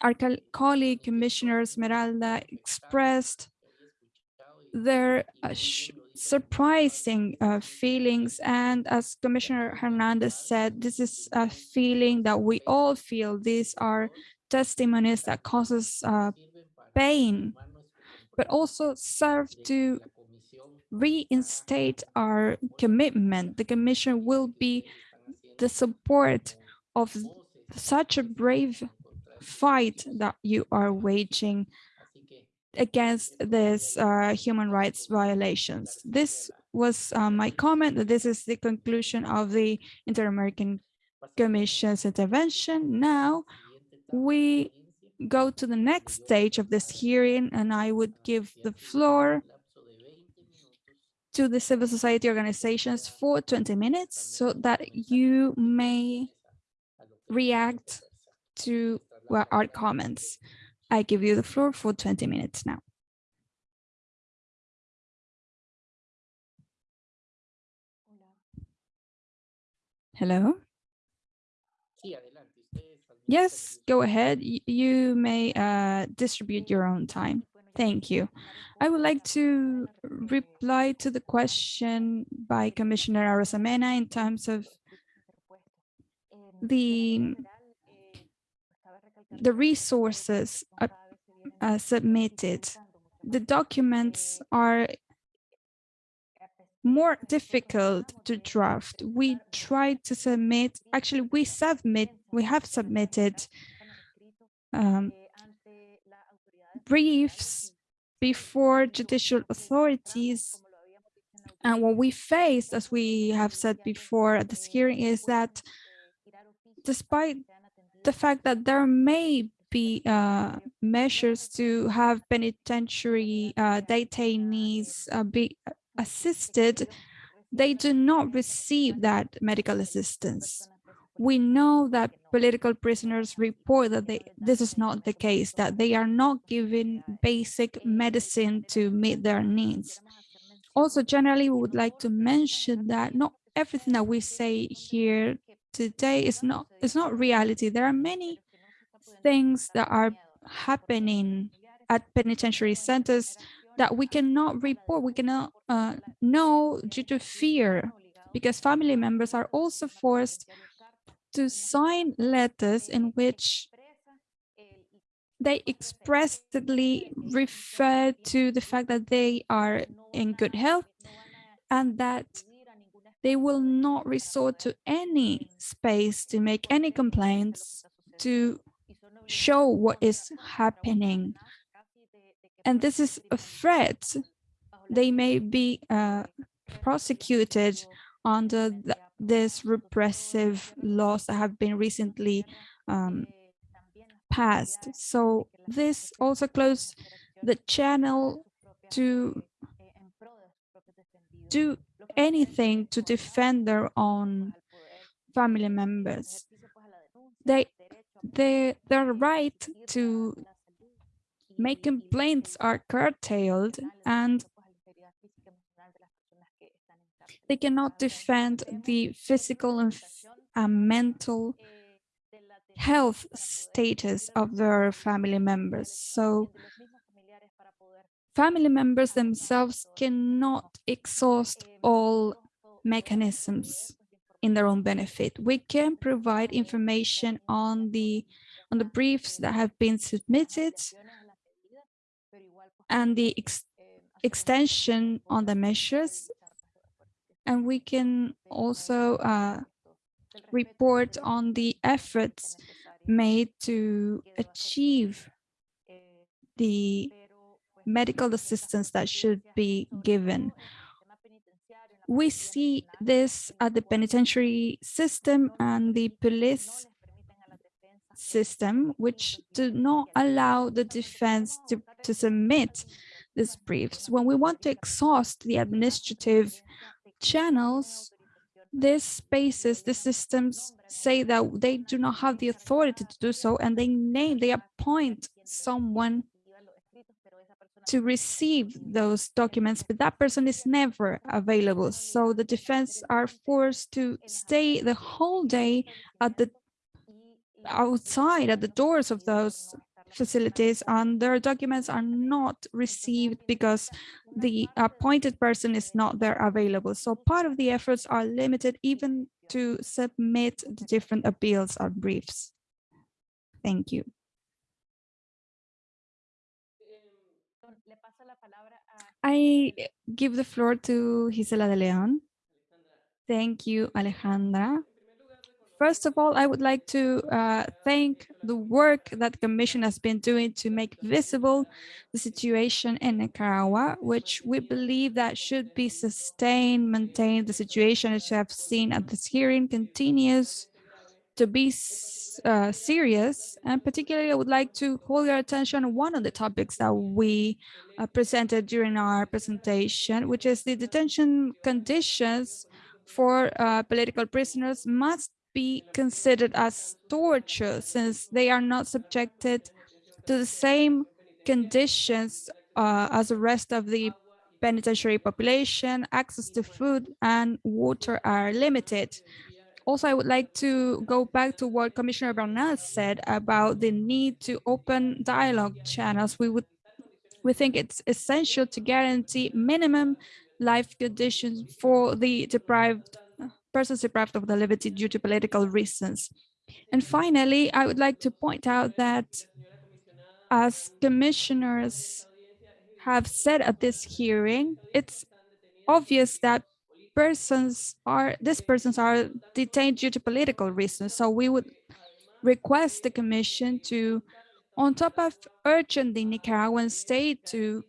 our colleague Commissioner Esmeralda expressed their uh, surprising uh, feelings. And as Commissioner Hernandez said, this is a feeling that we all feel. These are testimonies that causes uh, pain, but also serve to reinstate our commitment. The Commission will be the support of such a brave fight that you are waging against these uh, human rights violations. This was uh, my comment. That this is the conclusion of the Inter-American Commission's intervention. Now we go to the next stage of this hearing and I would give the floor to the civil society organizations for 20 minutes so that you may react to our comments. I give you the floor for 20 minutes now. Hello? Yes, go ahead. You may uh, distribute your own time. Thank you. I would like to reply to the question by Commissioner Arosemena in terms of the the resources uh, uh, submitted. The documents are more difficult to draft. We tried to submit, actually we submit, we have submitted um, briefs before judicial authorities. And what we faced, as we have said before at this hearing, is that despite the fact that there may be uh, measures to have penitentiary uh, detainees uh, be assisted, they do not receive that medical assistance we know that political prisoners report that they, this is not the case, that they are not given basic medicine to meet their needs. Also, generally, we would like to mention that not everything that we say here today is not, is not reality. There are many things that are happening at penitentiary centers that we cannot report, we cannot uh, know due to fear, because family members are also forced to sign letters in which they expressly refer to the fact that they are in good health and that they will not resort to any space to make any complaints to show what is happening. And this is a threat. They may be uh, prosecuted under these repressive laws that have been recently um, passed. So this also closed the channel to do anything to defend their own family members. They, they, their right to make complaints are curtailed and they cannot defend the physical and mental health status of their family members. So family members themselves cannot exhaust all mechanisms in their own benefit. We can provide information on the on the briefs that have been submitted and the ex extension on the measures. And we can also uh, report on the efforts made to achieve the medical assistance that should be given. We see this at the penitentiary system and the police system, which do not allow the defense to, to submit these briefs. When we want to exhaust the administrative channels, these spaces, the systems say that they do not have the authority to do so, and they name, they appoint someone to receive those documents, but that person is never available. So the defense are forced to stay the whole day at the outside at the doors of those facilities and their documents are not received because the appointed person is not there available. So part of the efforts are limited even to submit the different appeals or briefs. Thank you. I give the floor to Gisela de Leon. Thank you, Alejandra. First of all, I would like to uh, thank the work that the Commission has been doing to make visible the situation in Nicaragua, which we believe that should be sustained, maintained. The situation, as you have seen at this hearing, continues to be uh, serious. And particularly, I would like to call your attention on one of the topics that we uh, presented during our presentation, which is the detention conditions for uh, political prisoners must be considered as torture since they are not subjected to the same conditions uh, as the rest of the penitentiary population, access to food and water are limited. Also, I would like to go back to what Commissioner Bernal said about the need to open dialogue channels. We would we think it's essential to guarantee minimum life conditions for the deprived persons deprived of the liberty due to political reasons. And finally, I would like to point out that as commissioners have said at this hearing, it's obvious that persons are these persons are detained due to political reasons. So we would request the commission to, on top of urging the Nicaraguan state to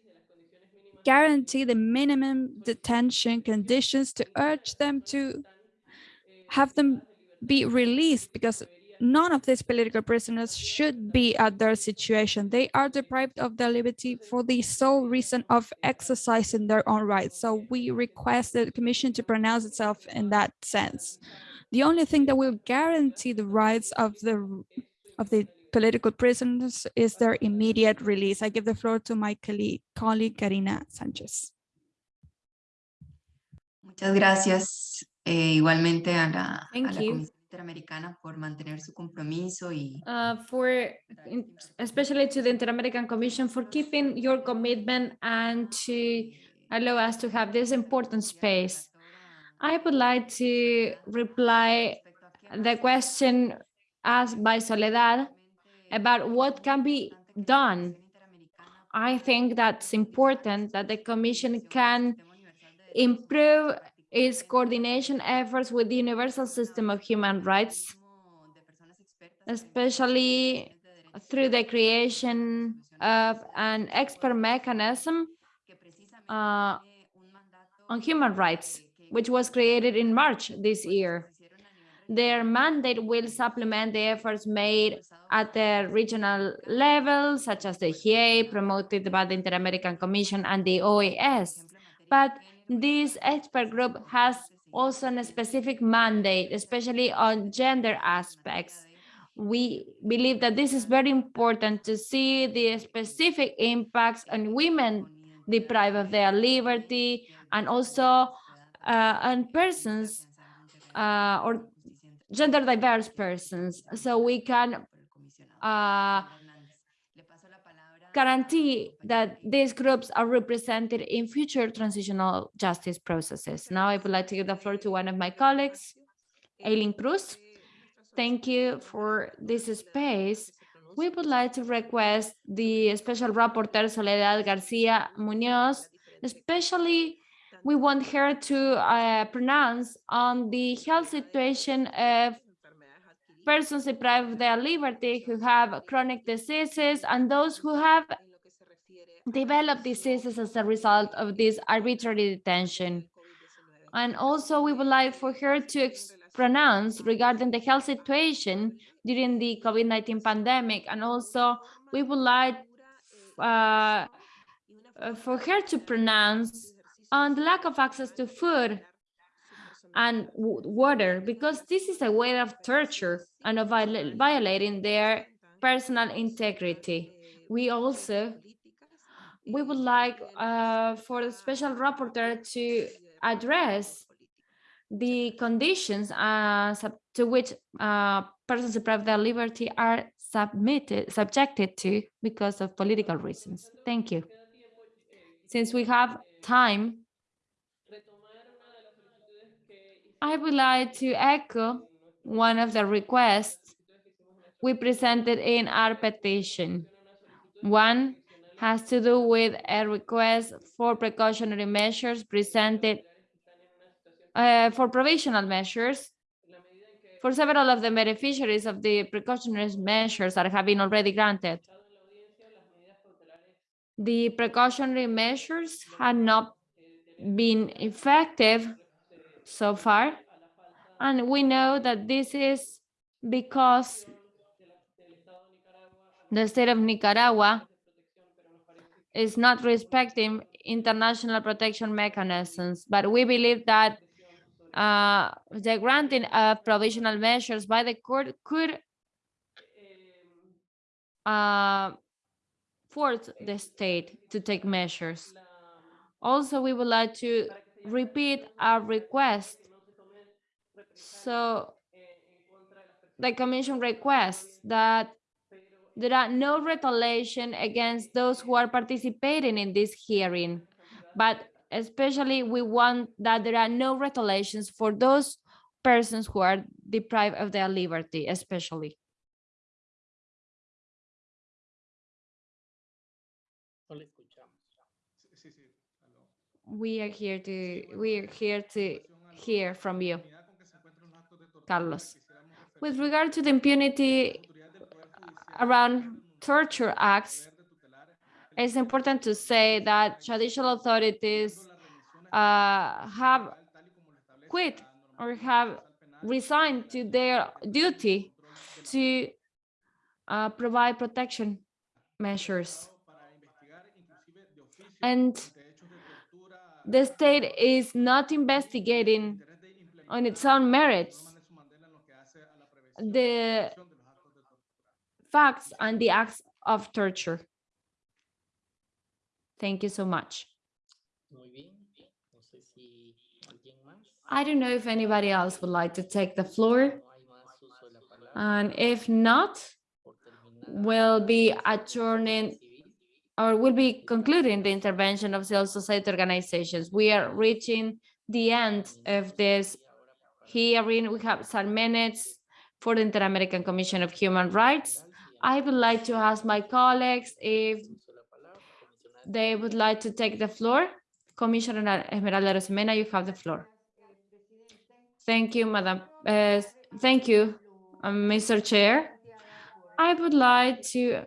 guarantee the minimum detention conditions to urge them to have them be released because none of these political prisoners should be at their situation. They are deprived of their liberty for the sole reason of exercising their own rights. So we request the commission to pronounce itself in that sense. The only thing that will guarantee the rights of the of the political prisoners is their immediate release. I give the floor to my colleague, colleague Karina Sanchez. Muchas gracias. Eh, igualmente a la, Thank a la you. Interamericana por mantener su compromiso y uh, for especially to the Inter-American Commission for keeping your commitment and to allow us to have this important space. I would like to reply the question asked by Soledad about what can be done. I think that's important that the Commission can improve its coordination efforts with the universal system of human rights, especially through the creation of an expert mechanism uh, on human rights, which was created in March this year. Their mandate will supplement the efforts made at the regional level, such as the HIE promoted by the Inter-American Commission and the OAS. But this expert group has also a specific mandate, especially on gender aspects. We believe that this is very important to see the specific impacts on women deprived of their liberty and also uh, on persons uh, or gender diverse persons. So we can uh, guarantee that these groups are represented in future transitional justice processes. Now I would like to give the floor to one of my colleagues, Aileen Cruz. Thank you for this space. We would like to request the Special Rapporteur Soledad Garcia Munoz, especially we want her to uh, pronounce on the health situation of persons deprived of their liberty who have chronic diseases and those who have developed diseases as a result of this arbitrary detention. And also we would like for her to pronounce regarding the health situation during the COVID-19 pandemic. And also we would like uh, uh, for her to pronounce on the lack of access to food and water, because this is a way of torture and of viola- violating their personal integrity. We also, we would like uh, for the special rapporteur to address the conditions uh, to which uh, persons deprived of their liberty are submitted, subjected to because of political reasons. Thank you. Since we have time, I would like to echo one of the requests we presented in our petition. One has to do with a request for precautionary measures presented uh, for provisional measures for several of the beneficiaries of the precautionary measures that have been already granted. The precautionary measures had not been effective so far. And we know that this is because the state of Nicaragua is not respecting international protection mechanisms, but we believe that uh, the granting of provisional measures by the court could uh, force the state to take measures. Also, we would like to repeat our request. So the commission requests that there are no retaliation against those who are participating in this hearing, but especially we want that there are no retaliations for those persons who are deprived of their liberty, especially. We are here to, we are here to hear from you, Carlos. With regard to the impunity around torture acts, it's important to say that traditional authorities uh, have quit or have resigned to their duty to uh, provide protection measures. And the state is not investigating on its own merits the facts and the acts of torture. Thank you so much. I don't know if anybody else would like to take the floor, and if not, we'll be adjourning. Or we'll be concluding the intervention of civil society organizations. We are reaching the end of this hearing. We have some minutes for the Inter-American Commission of Human Rights. I would like to ask my colleagues if they would like to take the floor. Commissioner Esmeralda Arosemena, you have the floor. Thank you, Madam. uh, Thank you, Mr. Chair. I would like to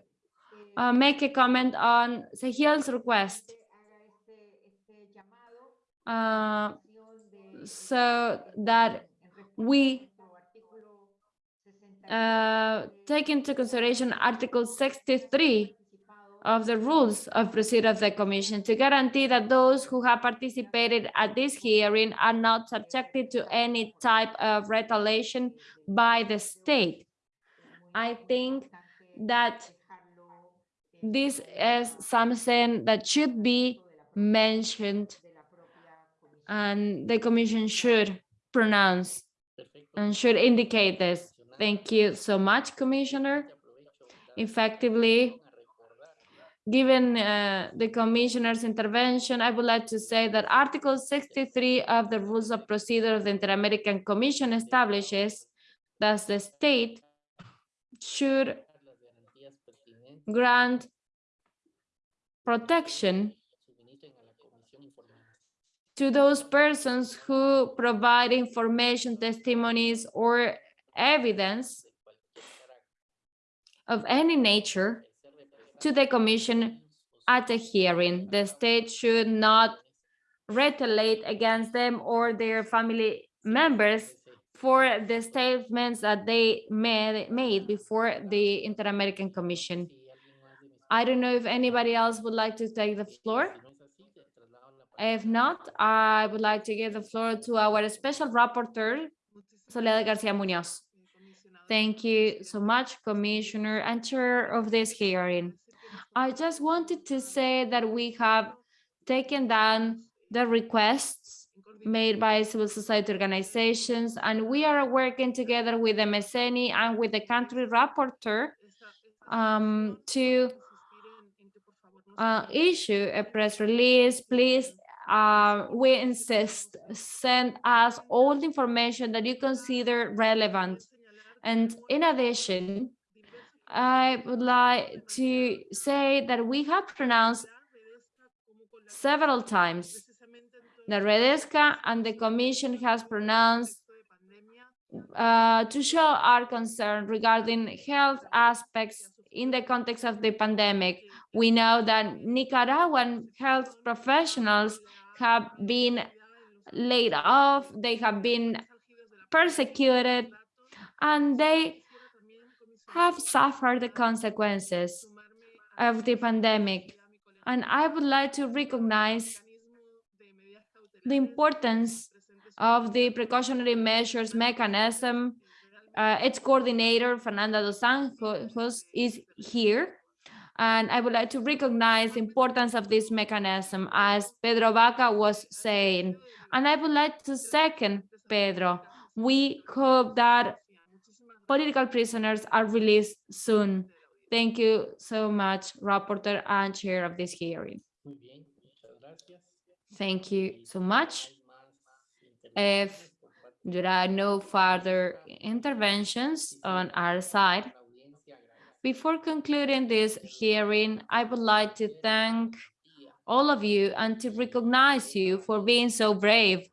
uh, make a comment on Sahil's request. Uh, so that we uh, take into consideration Article 63 of the rules of procedure of the commission to guarantee that those who have participated at this hearing are not subjected to any type of retaliation by the state. I think that this is something that should be mentioned and the commission should pronounce and should indicate this. Thank you so much, Commissioner. Effectively, given uh, the commissioner's intervention, I would like to say that Article 63 of the Rules of Procedure of the Inter-American Commission establishes that the state should grant protection to those persons who provide information, testimonies, or evidence of any nature to the commission at a hearing. The state should not retaliate against them or their family members for the statements that they made before the Inter-American Commission. si alguien más de mis I don't know if anybody else would like to take the floor. If not, I would like to give the floor to our special rapporteur, Soledad Garcia Munoz. Thank you so much, Commissioner and Chair of this hearing. I just wanted to say that we have taken down the requests made by civil society organizations, and we are working together with the MESENI and with the country rapporteur um, to uh, issue a press release. Please, uh, we insist, send us all the information that you consider relevant. And in addition, I would like to say that we have pronounced several times the Redesca and the Commission has pronounced uh, to show our concern regarding health aspects in the context of the pandemic. We know that Nicaraguan health professionals have been laid off, they have been persecuted, and they have suffered the consequences of the pandemic. And I would like to recognize the importance of the precautionary measures mechanism. Uh, its coordinator, Fernanda dos Anjos, is here. And I would like to recognize the importance of this mechanism, as Pedro Vaca was saying. And I would like to second Pedro. We hope that political prisoners are released soon. Thank you so much, Rapporteur and Chair of this hearing. muy bien muchas gracias Thank you so much. If intervenciones por parte there are no further interventions on our side, before concluding this hearing, I would like to thank all of you and to recognize you for being so brave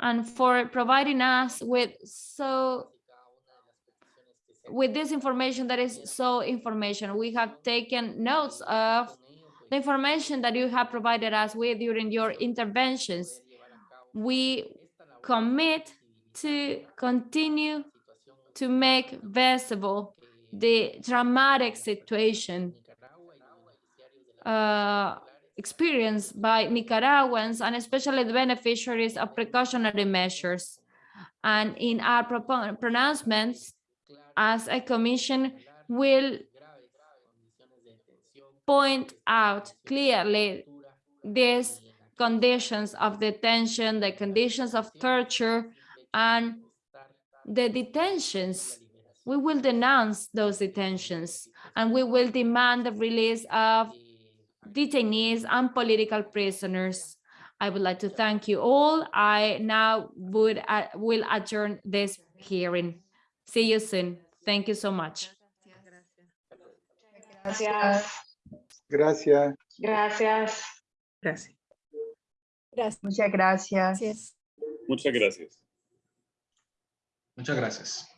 and for providing us with so with this information that is so information. We have taken notes of the information that you have provided us with during your interventions. We commit to continue to make visible the dramatic situation uh, experienced by Nicaraguans and especially the beneficiaries of precautionary measures. And in our pronouncements, as a commission, will point out clearly these conditions of detention, the conditions of torture, and the detentions. We will denounce those detentions, and we will demand the release of detainees and political prisoners. I would like to thank you all. I now would uh, will adjourn this hearing. See you soon. Thank you so much. Gracias. Gracias. Gracias. Gracias. Gracias. Muchas gracias. Gracias. Muchas gracias. Muchas gracias.